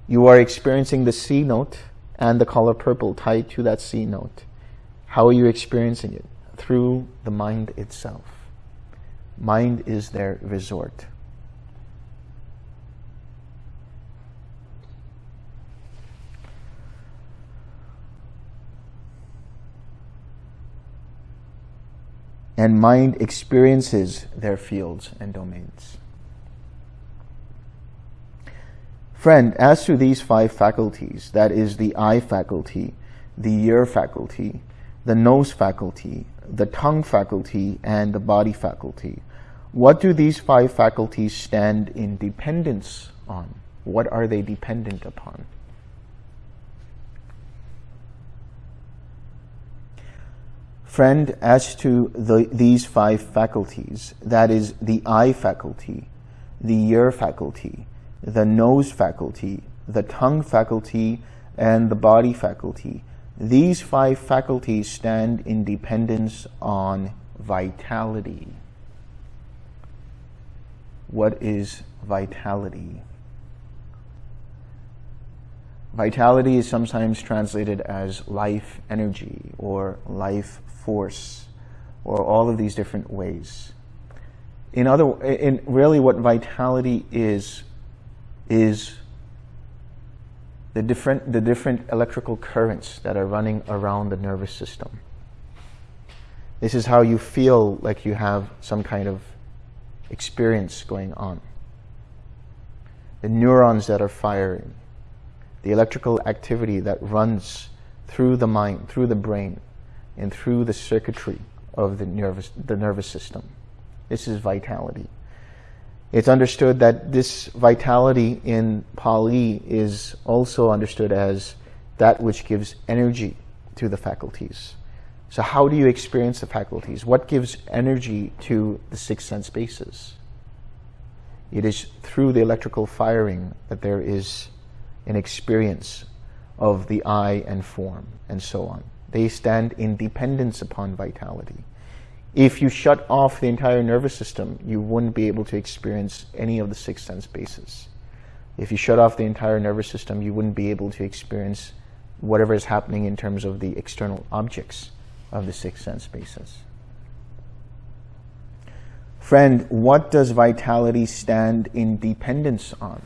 You are experiencing the C note and the color purple tied to that C note. How are you experiencing it? Through the mind itself. Mind is their resort. And mind experiences their fields and domains. Friend, as to these five faculties, that is the eye faculty, the ear faculty, the nose faculty, the tongue faculty, and the body faculty, what do these five faculties stand in dependence on? What are they dependent upon? Friend, as to the, these five faculties, that is the eye faculty, the ear faculty, the nose faculty, the tongue faculty, and the body faculty, these five faculties stand in dependence on vitality. What is vitality? Vitality is sometimes translated as life energy or life force or all of these different ways. In other, in really what vitality is, is the different, the different electrical currents that are running around the nervous system. This is how you feel like you have some kind of experience going on. The neurons that are firing, the electrical activity that runs through the mind, through the brain, and through the circuitry of the nervous, the nervous system. This is vitality. It's understood that this vitality in Pali is also understood as that which gives energy to the faculties. So how do you experience the faculties? What gives energy to the six sense bases? It is through the electrical firing that there is an experience of the eye and form and so on. They stand in dependence upon vitality. If you shut off the entire nervous system, you wouldn't be able to experience any of the six sense bases. If you shut off the entire nervous system, you wouldn't be able to experience whatever is happening in terms of the external objects of the six sense bases. Friend, what does vitality stand in dependence on?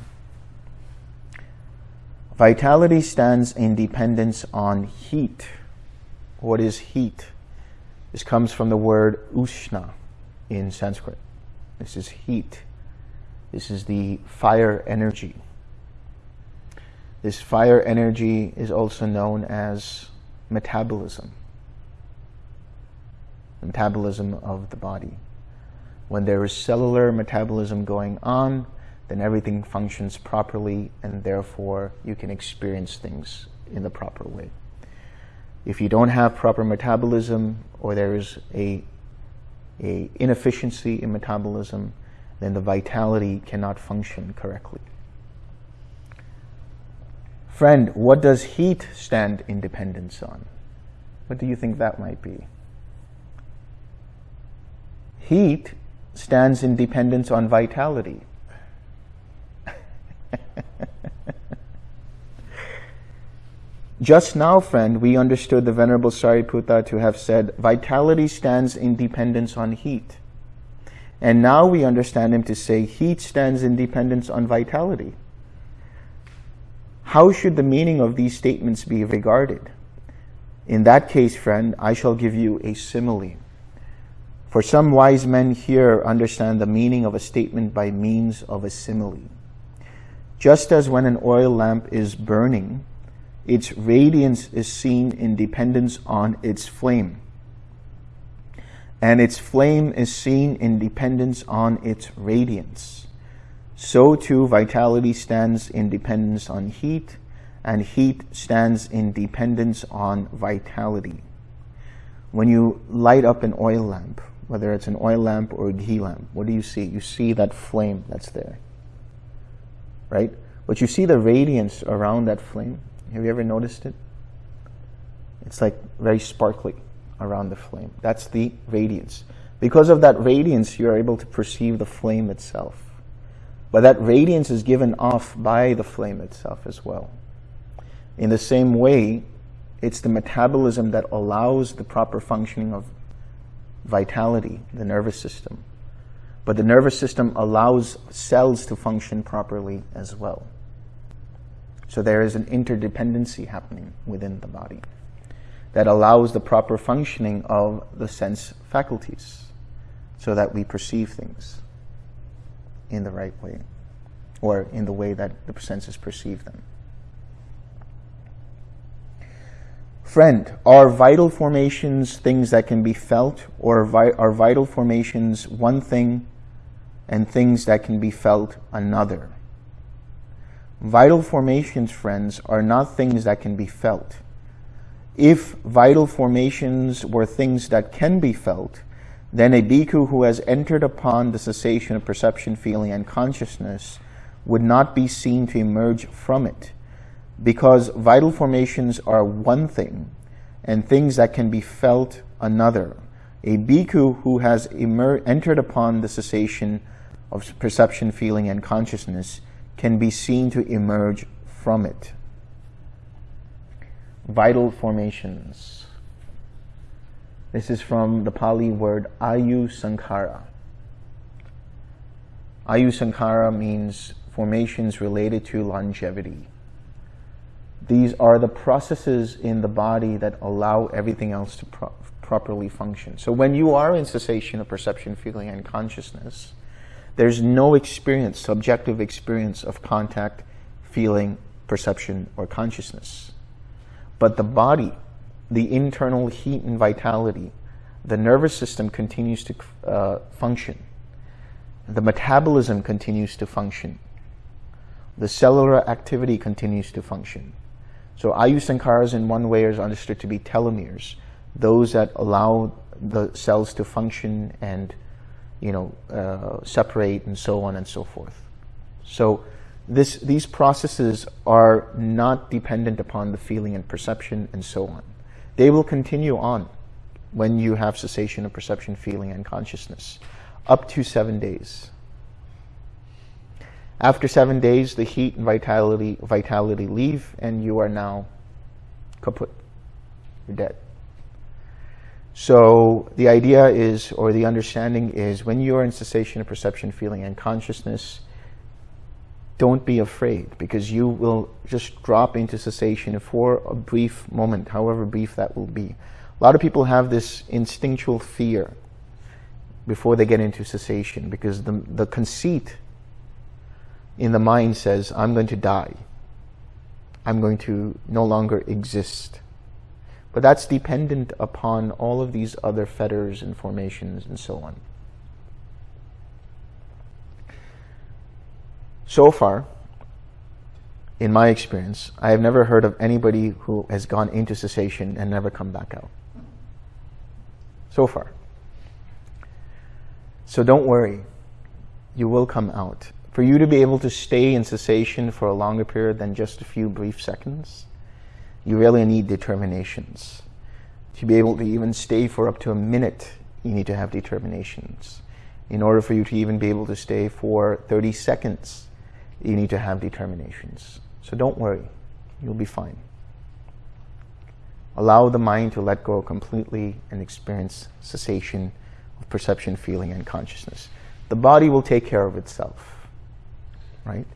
Vitality stands in dependence on heat. What is heat? This comes from the word ushna in Sanskrit. This is heat. This is the fire energy. This fire energy is also known as metabolism. Metabolism of the body. When there is cellular metabolism going on, then everything functions properly and therefore you can experience things in the proper way. If you don't have proper metabolism or there is a, a inefficiency in metabolism, then the vitality cannot function correctly. Friend, what does heat stand in dependence on? What do you think that might be? Heat stands in dependence on vitality. Just now, friend, we understood the Venerable Sariputta to have said, vitality stands in dependence on heat. And now we understand him to say, heat stands in dependence on vitality. How should the meaning of these statements be regarded? In that case, friend, I shall give you a simile. For some wise men here understand the meaning of a statement by means of a simile. Just as when an oil lamp is burning, its radiance is seen in dependence on its flame. And its flame is seen in dependence on its radiance. So too, vitality stands in dependence on heat, and heat stands in dependence on vitality. When you light up an oil lamp, whether it's an oil lamp or a ghee lamp, what do you see? You see that flame that's there, right? But you see the radiance around that flame. Have you ever noticed it? It's like very sparkly around the flame. That's the radiance. Because of that radiance, you're able to perceive the flame itself. But that radiance is given off by the flame itself as well. In the same way, it's the metabolism that allows the proper functioning of vitality, the nervous system. But the nervous system allows cells to function properly as well. So there is an interdependency happening within the body that allows the proper functioning of the sense faculties so that we perceive things in the right way or in the way that the senses perceive them. Friend, are vital formations things that can be felt or are vital formations one thing and things that can be felt another? Vital formations, friends, are not things that can be felt. If vital formations were things that can be felt, then a bhikkhu who has entered upon the cessation of perception, feeling, and consciousness would not be seen to emerge from it, because vital formations are one thing, and things that can be felt another. A bhikkhu who has entered upon the cessation of perception, feeling, and consciousness can be seen to emerge from it. Vital formations. This is from the Pali word Ayu Sankhara. Ayu Sankhara means formations related to longevity. These are the processes in the body that allow everything else to pro- properly function. So when you are in cessation of perception, feeling, and consciousness, there's no experience, subjective experience of contact, feeling, perception, or consciousness. But the body the internal heat and vitality, the nervous system continues to uh, function. The metabolism continues to function. The cellular activity continues to function. So Ayusankharas in one way is understood to be telomeres, those that allow the cells to function and you know uh, separate and so on and so forth. So this, these processes are not dependent upon the feeling and perception and so on. They will continue on when you have cessation of perception, feeling, and consciousness, up to seven days. After seven days, the heat and vitality, vitality leave, and you are now kaput. You're dead. So the idea is, or the understanding is, when you are in cessation of perception, feeling, and consciousness, don't be afraid because you will just drop into cessation for a brief moment, however brief that will be. A lot of people have this instinctual fear before they get into cessation because the, the conceit in the mind says, I'm going to die. I'm going to no longer exist. But that's dependent upon all of these other fetters and formations and so on. So far, in my experience, I have never heard of anybody who has gone into cessation and never come back out. So far. So don't worry. You will come out. For you to be able to stay in cessation for a longer period than just a few brief seconds, you really need determinations. To be able to even stay for up to a minute, you need to have determinations. In order for you to even be able to stay for 30 seconds, you need to have determinations. So don't worry, you'll be fine. Allow the mind to let go completely and experience cessation of perception, feeling, and consciousness. The body will take care of itself, right?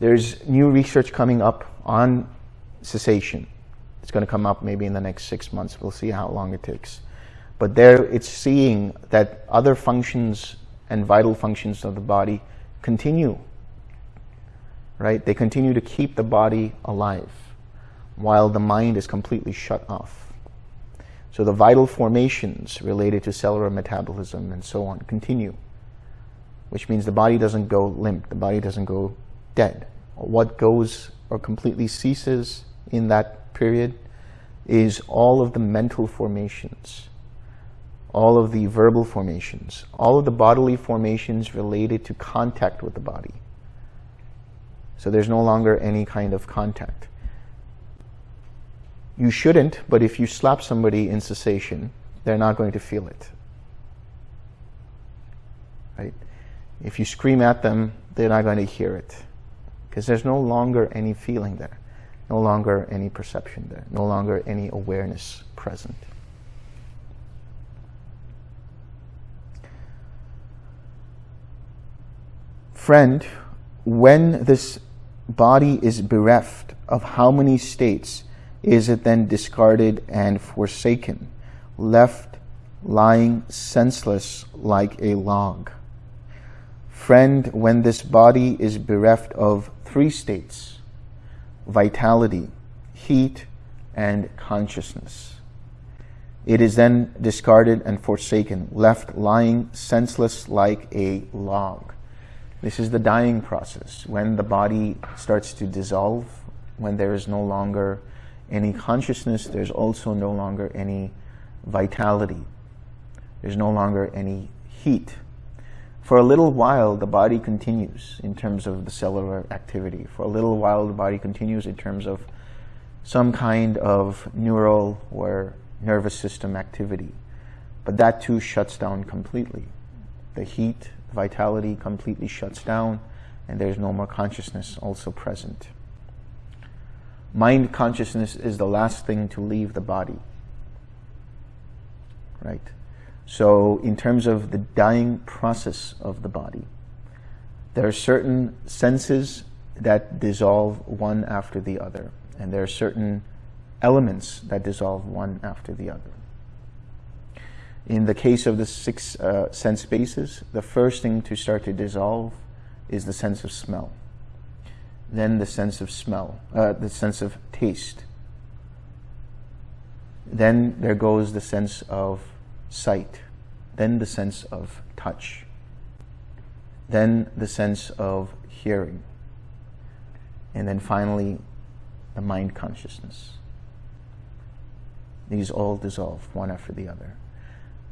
There's new research coming up on cessation. It's going to come up maybe in the next six months. We'll see how long it takes. But there it's seeing that other functions and vital functions of the body continue right? They continue to keep the body alive while the mind is completely shut off. So the vital formations related to cellular metabolism and so on continue, which means the body doesn't go limp, the body doesn't go dead. What goes or completely ceases in that period is all of the mental formations, all of the verbal formations, all of the bodily formations related to contact with the body. So there's no longer any kind of contact. You shouldn't, but if you slap somebody in cessation, they're not going to feel it. Right? If you scream at them, they're not going to hear it. Because there's no longer any feeling there, no longer any perception there, no longer any awareness present. Friend, when this body is bereft of how many states is it then discarded and forsaken, left lying senseless like a log? Friend, when this body is bereft of three states vitality, heat, and consciousness, it is then discarded and forsaken, left lying senseless like a log. This is the dying process, when the body starts to dissolve, when there is no longer any consciousness, there's also no longer any vitality. There's no longer any heat. For a little while, the body continues in terms of the cellular activity. For a little while, the body continues in terms of some kind of neural or nervous system activity. But that too shuts down completely. The heat, vitality completely shuts down, and there's no more consciousness also present. Mind consciousness is the last thing to leave the body. Right? So in terms of the dying process of the body, there are certain senses that dissolve one after the other, and there are certain elements that dissolve one after the other. In the case of the six uh, sense bases, the first thing to start to dissolve is the sense of smell. Then the sense of smell, uh, the sense of taste. Then there goes the sense of sight, then the sense of touch, then the sense of hearing, and then finally the mind consciousness. These all dissolve one after the other.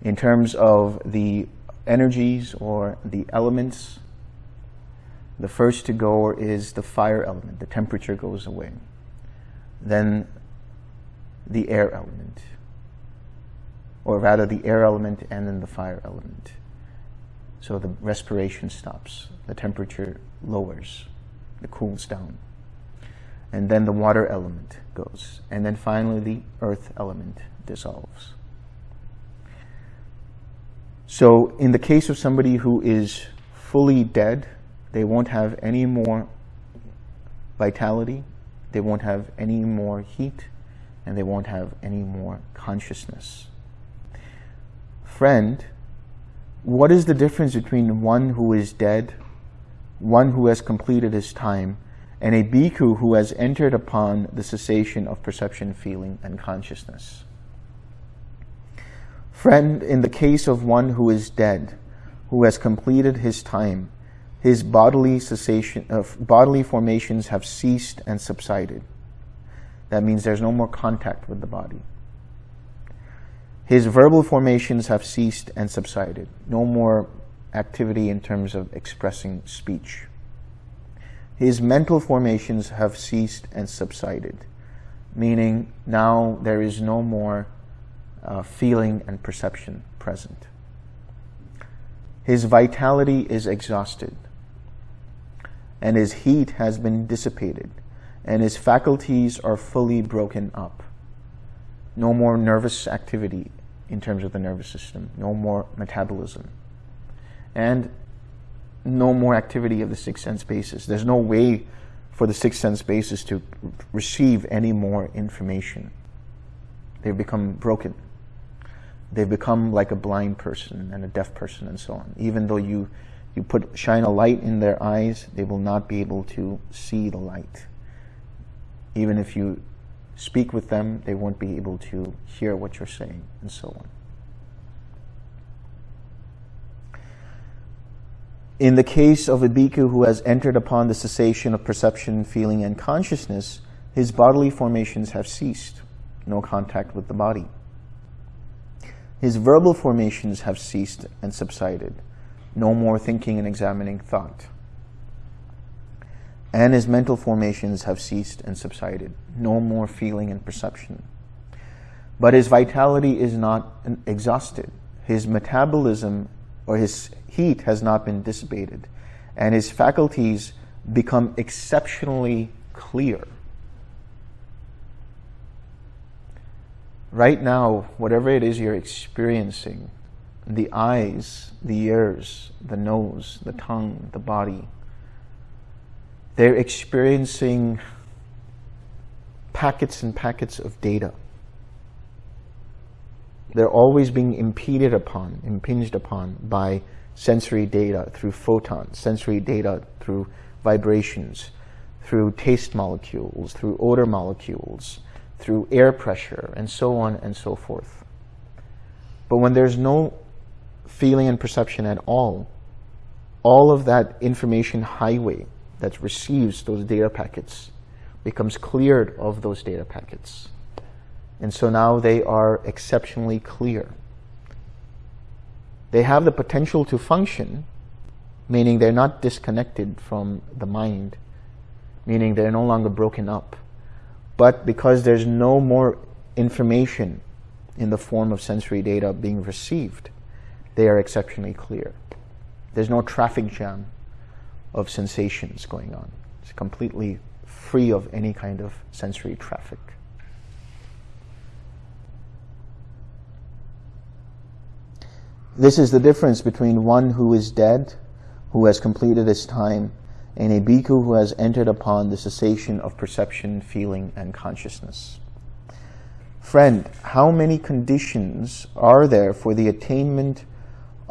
In terms of the energies or the elements, the first to go is the fire element. The temperature goes away. Then the air element or rather the air element and then the fire element. So the respiration stops, the temperature lowers, it cools down. And then the water element goes. And then finally the earth element dissolves. So in the case of somebody who is fully dead, they won't have any more vitality, they won't have any more heat, and they won't have any more consciousness friend, what is the difference between one who is dead, one who has completed his time, and a bhikkhu who has entered upon the cessation of perception, feeling, and consciousness? Friend, in the case of one who is dead, who has completed his time, his bodily cessation of uh, bodily formations have ceased and subsided. That means there's no more contact with the body. His verbal formations have ceased and subsided. No more activity in terms of expressing speech. His mental formations have ceased and subsided, meaning now there is no more uh, feeling and perception present. His vitality is exhausted, and his heat has been dissipated, and his faculties are fully broken up no more nervous activity in terms of the nervous system, no more metabolism, and no more activity of the six sense basis. There's no way for the six sense basis to receive any more information. They've become broken. They've become like a blind person and a deaf person and so on. Even though you, you put shine a light in their eyes, they will not be able to see the light. Even if you speak with them, they won't be able to hear what you're saying, and so on. In the case of a bhikkhu who has entered upon the cessation of perception, feeling, and consciousness, his bodily formations have ceased, no contact with the body. His verbal formations have ceased and subsided, no more thinking and examining thought and his mental formations have ceased and subsided. No more feeling and perception. But his vitality is not exhausted. His metabolism or his heat has not been dissipated. And his faculties become exceptionally clear. Right now, whatever it is you're experiencing, the eyes, the ears, the nose, the tongue, the body, they're experiencing packets and packets of data. They're always being impeded upon, impinged upon by sensory data through photons, sensory data through vibrations, through taste molecules, through odor molecules, through air pressure, and so on and so forth. But when there's no feeling and perception at all, all of that information highway that receives those data packets becomes cleared of those data packets. And so now they are exceptionally clear. They have the potential to function, meaning they're not disconnected from the mind, meaning they're no longer broken up. But because there's no more information in the form of sensory data being received, they are exceptionally clear. There's no traffic jam of sensations going on. It's completely free of any kind of sensory traffic. This is the difference between one who is dead, who has completed his time, and a bhikkhu who has entered upon the cessation of perception, feeling, and consciousness. Friend, how many conditions are there for the attainment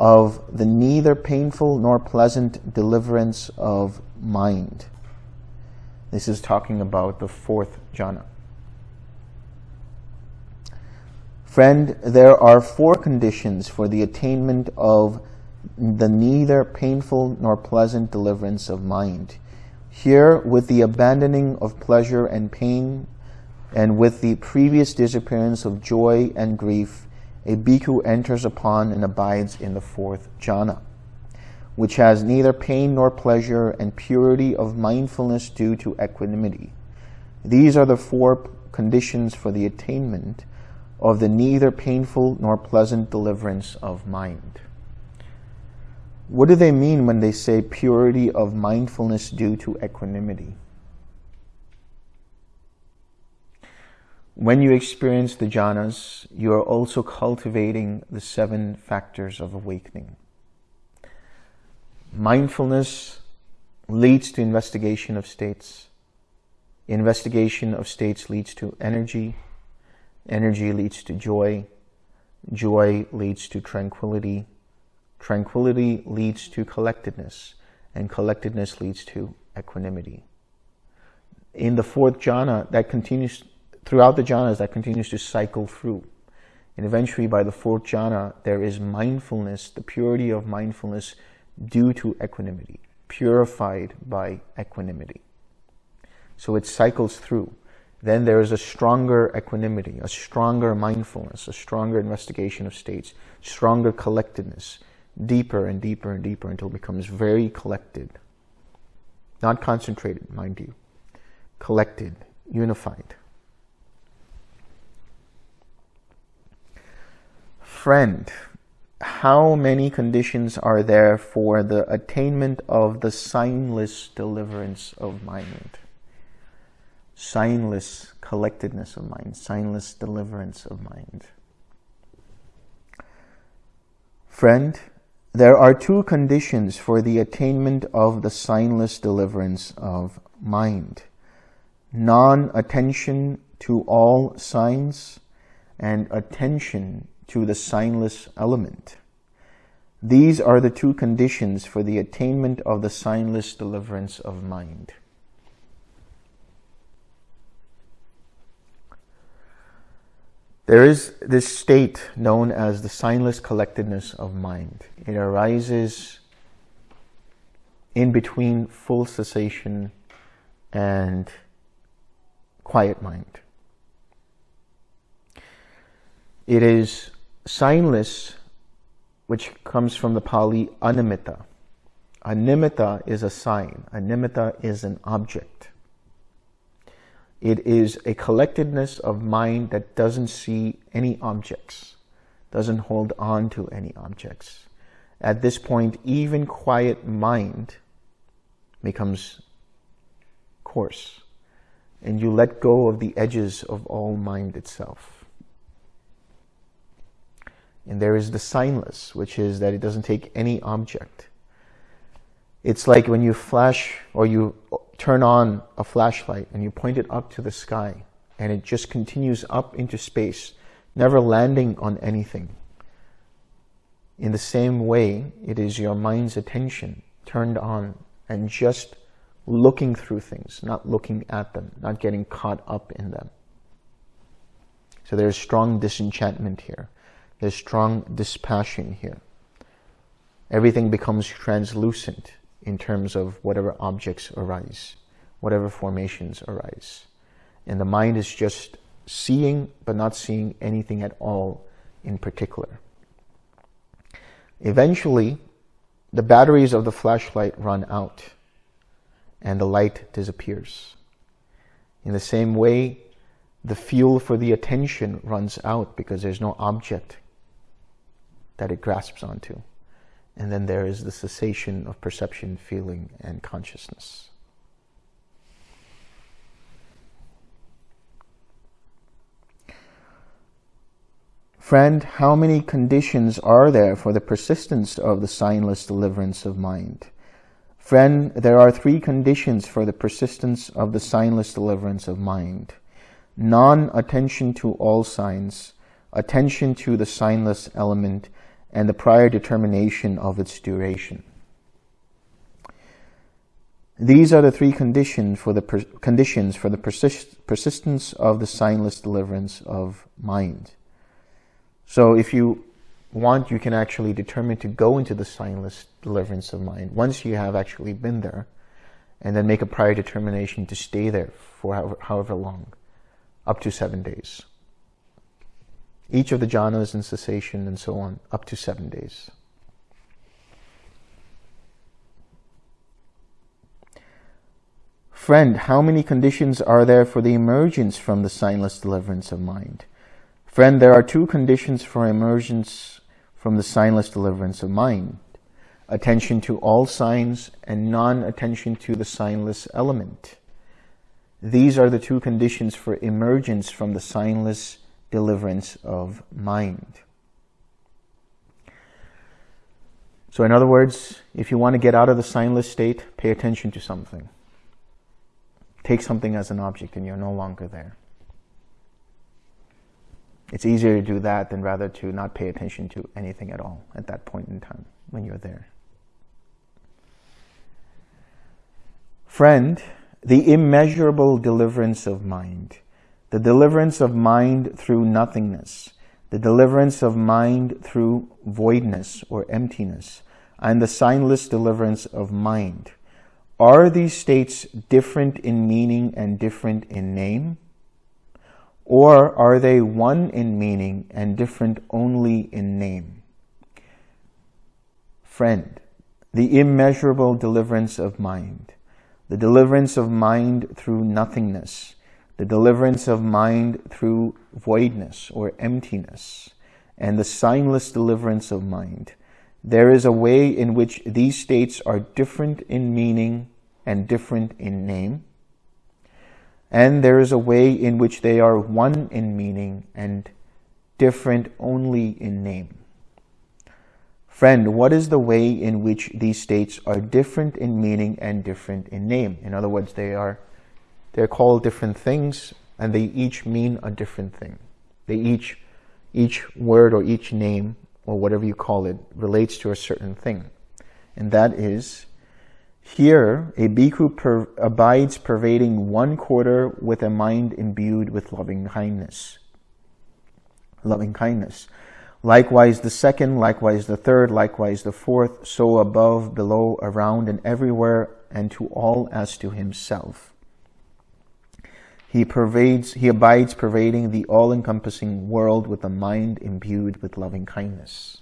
of the neither painful nor pleasant deliverance of mind? This is talking about the fourth jhana. Friend, there are four conditions for the attainment of the neither painful nor pleasant deliverance of mind. Here, with the abandoning of pleasure and pain, and with the previous disappearance of joy and grief, a bhikkhu enters upon and abides in the fourth jhana, which has neither pain nor pleasure and purity of mindfulness due to equanimity. These are the four conditions for the attainment of the neither painful nor pleasant deliverance of mind. What do they mean when they say purity of mindfulness due to equanimity? When you experience the jhanas, you are also cultivating the seven factors of awakening. Mindfulness leads to investigation of states. Investigation of states leads to energy. Energy leads to joy. Joy leads to tranquility. Tranquility leads to collectedness. And collectedness leads to equanimity. In the fourth jhana, that continues throughout the jhanas that continues to cycle through. And eventually by the fourth jhana, there is mindfulness, the purity of mindfulness due to equanimity, purified by equanimity. So it cycles through. Then there is a stronger equanimity, a stronger mindfulness, a stronger investigation of states, stronger collectedness, deeper and deeper and deeper until it becomes very collected. Not concentrated, mind you. Collected, unified. Friend, how many conditions are there for the attainment of the signless deliverance of mind? Signless collectedness of mind, signless deliverance of mind. Friend, there are two conditions for the attainment of the signless deliverance of mind. Non-attention to all signs and attention to the signless element. These are the two conditions for the attainment of the signless deliverance of mind. There is this state known as the signless collectedness of mind. It arises in between full cessation and quiet mind. It is signless, which comes from the Pali animitta. Animitta is a sign. Animitta is an object. It is a collectedness of mind that doesn't see any objects, doesn't hold on to any objects. At this point, even quiet mind becomes coarse, and you let go of the edges of all mind itself. And there is the signless, which is that it doesn't take any object. It's like when you flash or you turn on a flashlight and you point it up to the sky and it just continues up into space, never landing on anything. In the same way, it is your mind's attention turned on and just looking through things, not looking at them, not getting caught up in them. So there's strong disenchantment here. There's strong dispassion here. Everything becomes translucent in terms of whatever objects arise. whatever formations arise. And the mind is just seeing, but not seeing anything at all in particular. Eventually, the batteries of the flashlight run out and the light disappears. In the same way, the fuel for the attention runs out because there's no object that it grasps onto. And then there is the cessation of perception, feeling, and consciousness. Friend, how many conditions are there for the persistence of the signless deliverance of mind? Friend, there are three conditions for the persistence of the signless deliverance of mind. Non-attention to all signs, attention to the signless element, and the prior determination of its duration. These are the three conditions for the conditions for the persist persistence of the signless deliverance of mind. So if you want, you can actually determine to go into the signless deliverance of mind once you have actually been there and then make a prior determination to stay there for however, however long, up to seven days. Each of the jhanas and cessation and so on, up to seven days. Friend, how many conditions are there for the emergence from the signless deliverance of mind? Friend, there are two conditions for emergence from the signless deliverance of mind. Attention to all signs and non-attention to the signless element. These are the two conditions for emergence from the signless deliverance of mind. So in other words, if you want to get out of the signless state, pay attention to something. Take something as an object and you're no longer there. It's easier to do that than rather to not pay attention to anything at all at that point in time when you're there. Friend, the immeasurable deliverance of mind, the deliverance of mind through nothingness, the deliverance of mind through voidness or emptiness, and the signless deliverance of mind. Are these states different in meaning and different in name? Or are they one in meaning and different only in name? Friend, the immeasurable deliverance of mind, the deliverance of mind through nothingness, the deliverance of mind through voidness or emptiness, and the signless deliverance of mind. There is a way in which these states are different in meaning and different in name, and there is a way in which they are one in meaning and different only in name. Friend, what is the way in which these states are different in meaning and different in name? In other words, they are they're called different things and they each mean a different thing. They each each word or each name or whatever you call it relates to a certain thing. And that is here, a bhikkhu per abides pervading one quarter with a mind imbued with loving kindness. Loving kindness. Likewise the second, likewise the third, likewise the fourth, so above, below, around, and everywhere, and to all as to himself. He pervades, he abides pervading the all-encompassing world with a mind imbued with loving kindness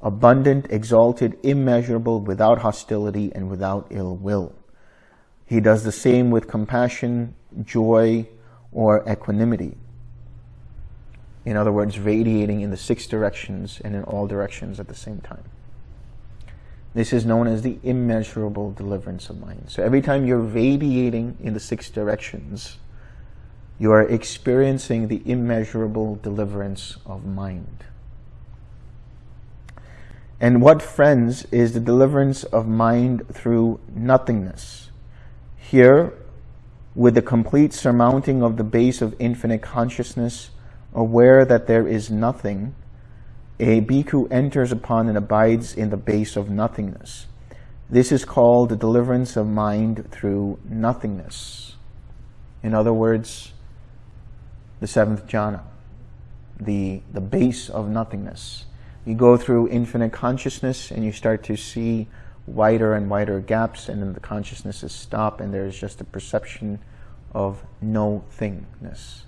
abundant, exalted, immeasurable, without hostility and without ill will. He does the same with compassion, joy, or equanimity. In other words, radiating in the six directions and in all directions at the same time. This is known as the immeasurable deliverance of mind. So every time you're radiating in the six directions, you are experiencing the immeasurable deliverance of mind. And what, friends, is the deliverance of mind through nothingness? Here, with the complete surmounting of the base of infinite consciousness, aware that there is nothing, a bhikkhu enters upon and abides in the base of nothingness. This is called the deliverance of mind through nothingness. In other words, the seventh jhana, the, the base of nothingness. You go through infinite consciousness and you start to see wider and wider gaps, and then the consciousnesses stop, and there's just a perception of no thingness.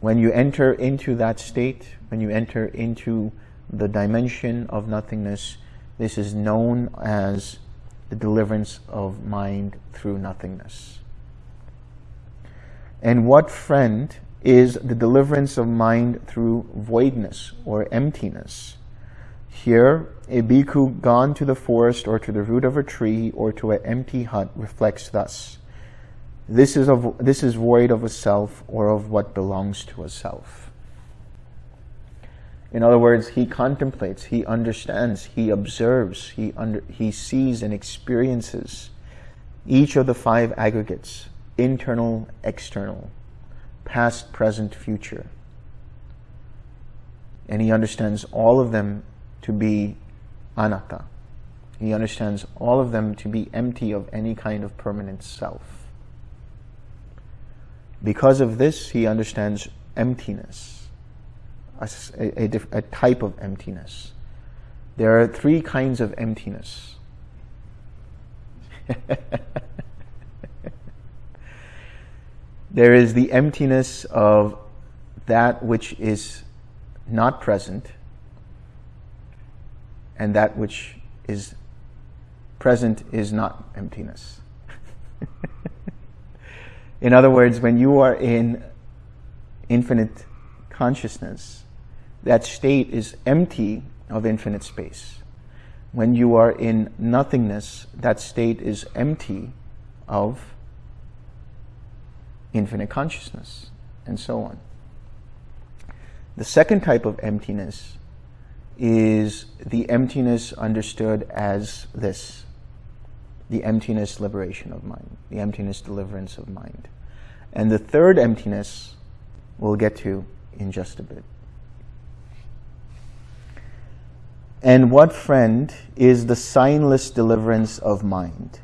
When you enter into that state, when you enter into the dimension of nothingness, this is known as the deliverance of mind through nothingness. And what friend is the deliverance of mind through voidness or emptiness? Here, a bhikkhu gone to the forest or to the root of a tree or to an empty hut reflects thus. This is, a, this is void of a self or of what belongs to a self. In other words, he contemplates, he understands, he observes, he, under, he sees and experiences each of the five aggregates, internal, external, past, present, future. And he understands all of them to be anatta. He understands all of them to be empty of any kind of permanent self. Because of this, he understands emptiness, a, a, a, type of emptiness. There are three kinds of emptiness. (laughs) there is the emptiness of that which is not present and that which is present is not emptiness. (laughs) in other words, when you are in infinite consciousness, that state is empty of infinite space. When you are in nothingness, that state is empty of infinite consciousness, and so on. The second type of emptiness is the emptiness understood as this the emptiness liberation of mind, the emptiness deliverance of mind. And the third emptiness we'll get to in just a bit. And what friend is the signless deliverance of mind?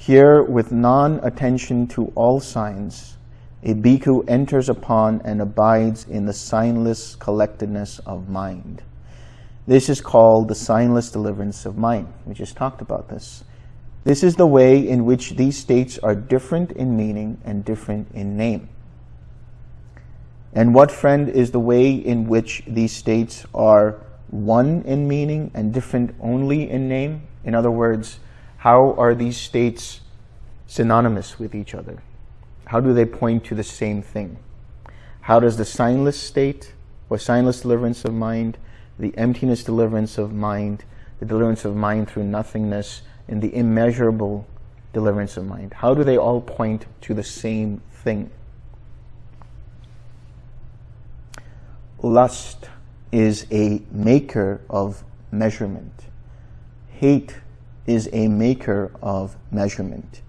Here, with non-attention to all signs, a bhikkhu enters upon and abides in the signless collectedness of mind. This is called the signless deliverance of mind. We just talked about this. This is the way in which these states are different in meaning and different in name. And what, friend, is the way in which these states are one in meaning and different only in name? In other words, how are these states synonymous with each other? How do they point to the same thing? How does the signless state or signless deliverance of mind, the emptiness deliverance of mind, the deliverance of mind through nothingness, and the immeasurable deliverance of mind? How do they all point to the same thing? Lust is a maker of measurement. Hate is a maker of measurement.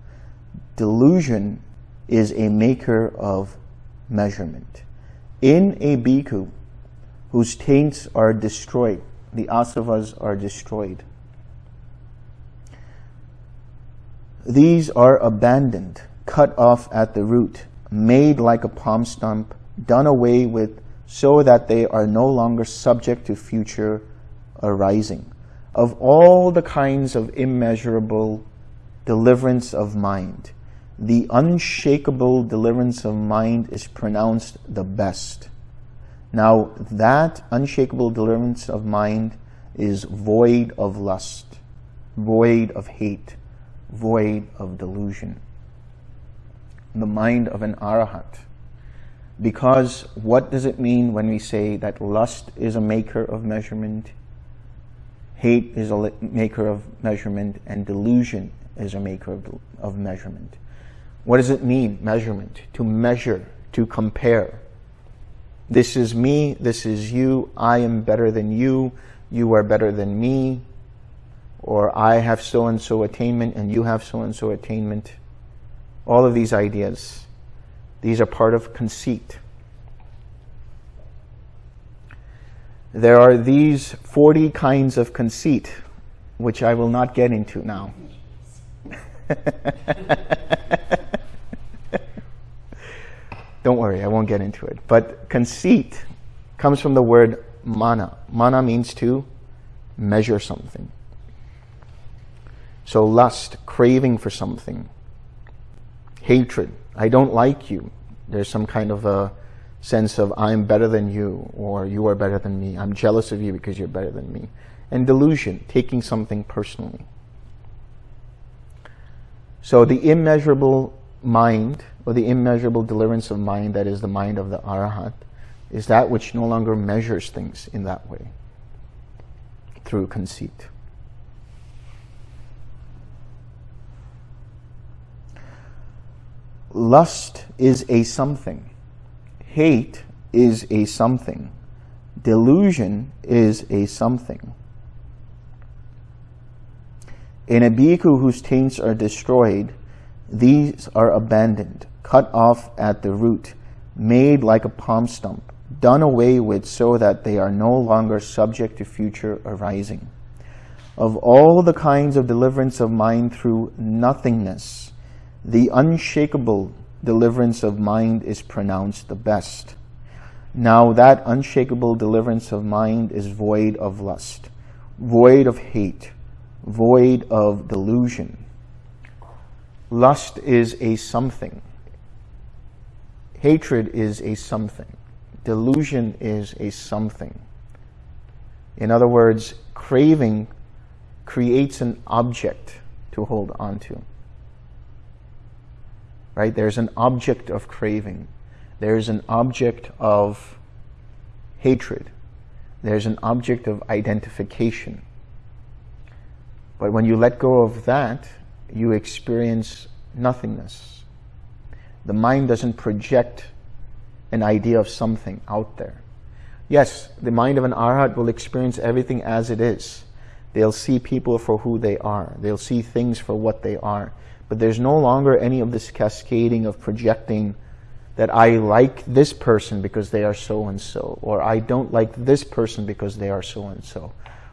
Delusion is a maker of measurement. In a bhikkhu whose taints are destroyed, the asavas are destroyed, These are abandoned, cut off at the root, made like a palm stump, done away with so that they are no longer subject to future arising. Of all the kinds of immeasurable deliverance of mind, the unshakable deliverance of mind is pronounced the best. Now, that unshakable deliverance of mind is void of lust, void of hate, void of delusion. The mind of an arahat. Because what does it mean when we say that lust is a maker of measurement, hate is a maker of measurement, and delusion is a maker of, of measurement? What does it mean, measurement? To measure, to compare. This is me, this is you, I am better than you, you are better than me, or I have so-and-so attainment and you have so-and-so attainment. All of these ideas, these are part of conceit. There are these 40 kinds of conceit, which I will not get into now. (laughs) Don't worry, I won't get into it. But conceit comes from the word mana. Mana means to measure something. So lust, craving for something. Hatred, I don't like you. There's some kind of a sense of I'm better than you or you are better than me. I'm jealous of you because you're better than me. And delusion, taking something personally. So the immeasurable mind or the immeasurable deliverance of mind that is the mind of the arahat is that which no longer measures things in that way through conceit. Lust is a something. Hate is a something. Delusion is a something. In a bhikkhu whose taints are destroyed, these are abandoned, cut off at the root, made like a palm stump, done away with so that they are no longer subject to future arising. Of all the kinds of deliverance of mind through nothingness, the unshakable deliverance of mind is pronounced the best. Now that unshakable deliverance of mind is void of lust, void of hate, void of delusion. Lust is a something. Hatred is a something. Delusion is a something. In other words, craving creates an object to hold on to. Right? There's an object of craving. There's an object of hatred. There's an object of identification. But when you let go of that, you experience nothingness. The mind doesn't project an idea of something out there. Yes, the mind of an arhat will experience everything as it is. They'll see people for who they are. They'll see things for what they are. But there's no longer any of this cascading of projecting that I like this person because they are so-and-so, or I don't like this person because they are so-and-so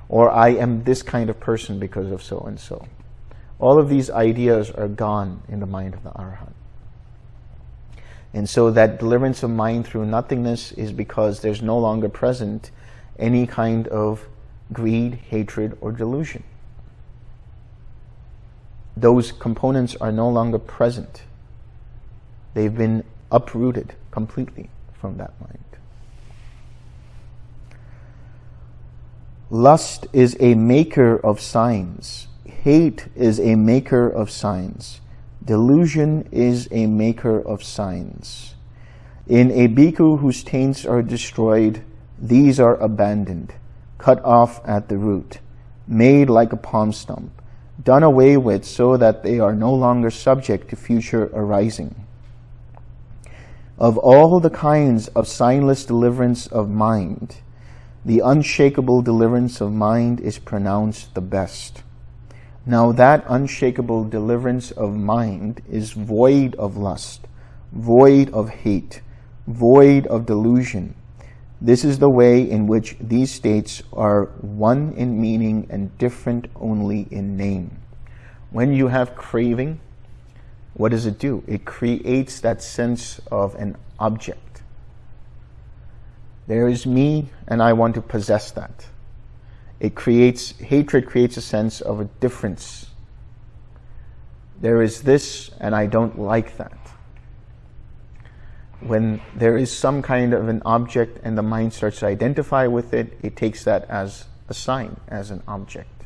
or I am this kind of person because of so and so. All of these ideas are gone in the mind of the Arhat. And so that deliverance of mind through nothingness is because there's no longer present any kind of greed, hatred, or delusion. Those components are no longer present. They've been uprooted completely from that mind. Lust is a maker of signs. Hate is a maker of signs. Delusion is a maker of signs. In a bhikkhu whose taints are destroyed, these are abandoned, cut off at the root, made like a palm stump, done away with so that they are no longer subject to future arising. Of all the kinds of signless deliverance of mind, the unshakable deliverance of mind is pronounced the best. Now that unshakable deliverance of mind is void of lust, void of hate, void of delusion. This is the way in which these states are one in meaning and different only in name. When you have craving, what does it do? It creates that sense of an object there is me and I want to possess that. It creates, hatred creates a sense of a difference. There is this and I don't like that. When there is some kind of an object and the mind starts to identify with it, it takes that as a sign, as an object.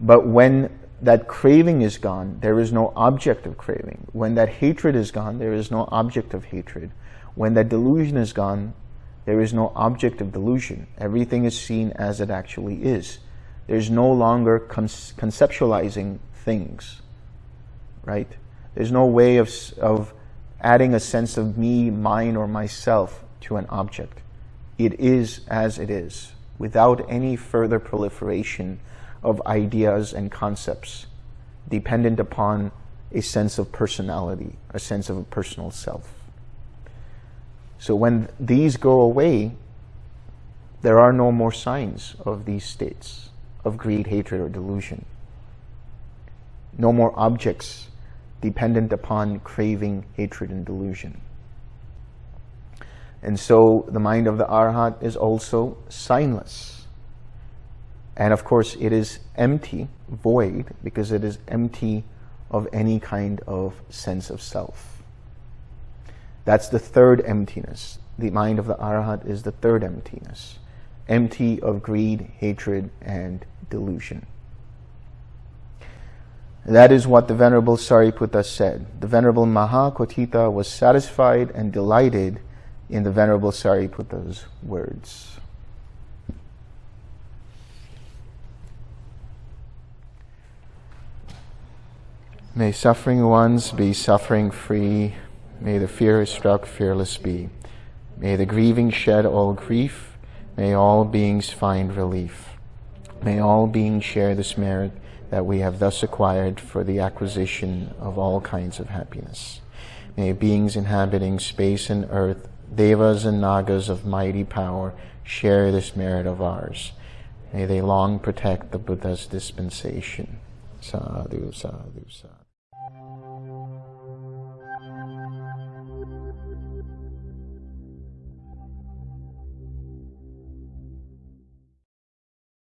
But when that craving is gone, there is no object of craving. When that hatred is gone, there is no object of hatred. When that delusion is gone, there is no object of delusion. Everything is seen as it actually is. There's no longer conceptualizing things, right? There's no way of, of adding a sense of me, mine, or myself to an object. It is as it is, without any further proliferation of ideas and concepts dependent upon a sense of personality, a sense of a personal self. So when these go away, there are no more signs of these states of greed, hatred, or delusion. No more objects dependent upon craving, hatred, and delusion. And so the mind of the arhat is also signless. And of course, it is empty, void, because it is empty of any kind of sense of self. That's the third emptiness. The mind of the Arhat is the third emptiness, empty of greed, hatred, and delusion. That is what the Venerable Sariputta said. The Venerable Mahakotthita was satisfied and delighted in the Venerable Sariputta's words. May suffering ones be suffering free. May the fear struck fearless be. May the grieving shed all grief. May all beings find relief. May all beings share this merit that we have thus acquired for the acquisition of all kinds of happiness. May beings inhabiting space and earth, devas and nagas of mighty power, share this merit of ours. May they long protect the Buddha's dispensation. Sadhu, sadhu, sadhu.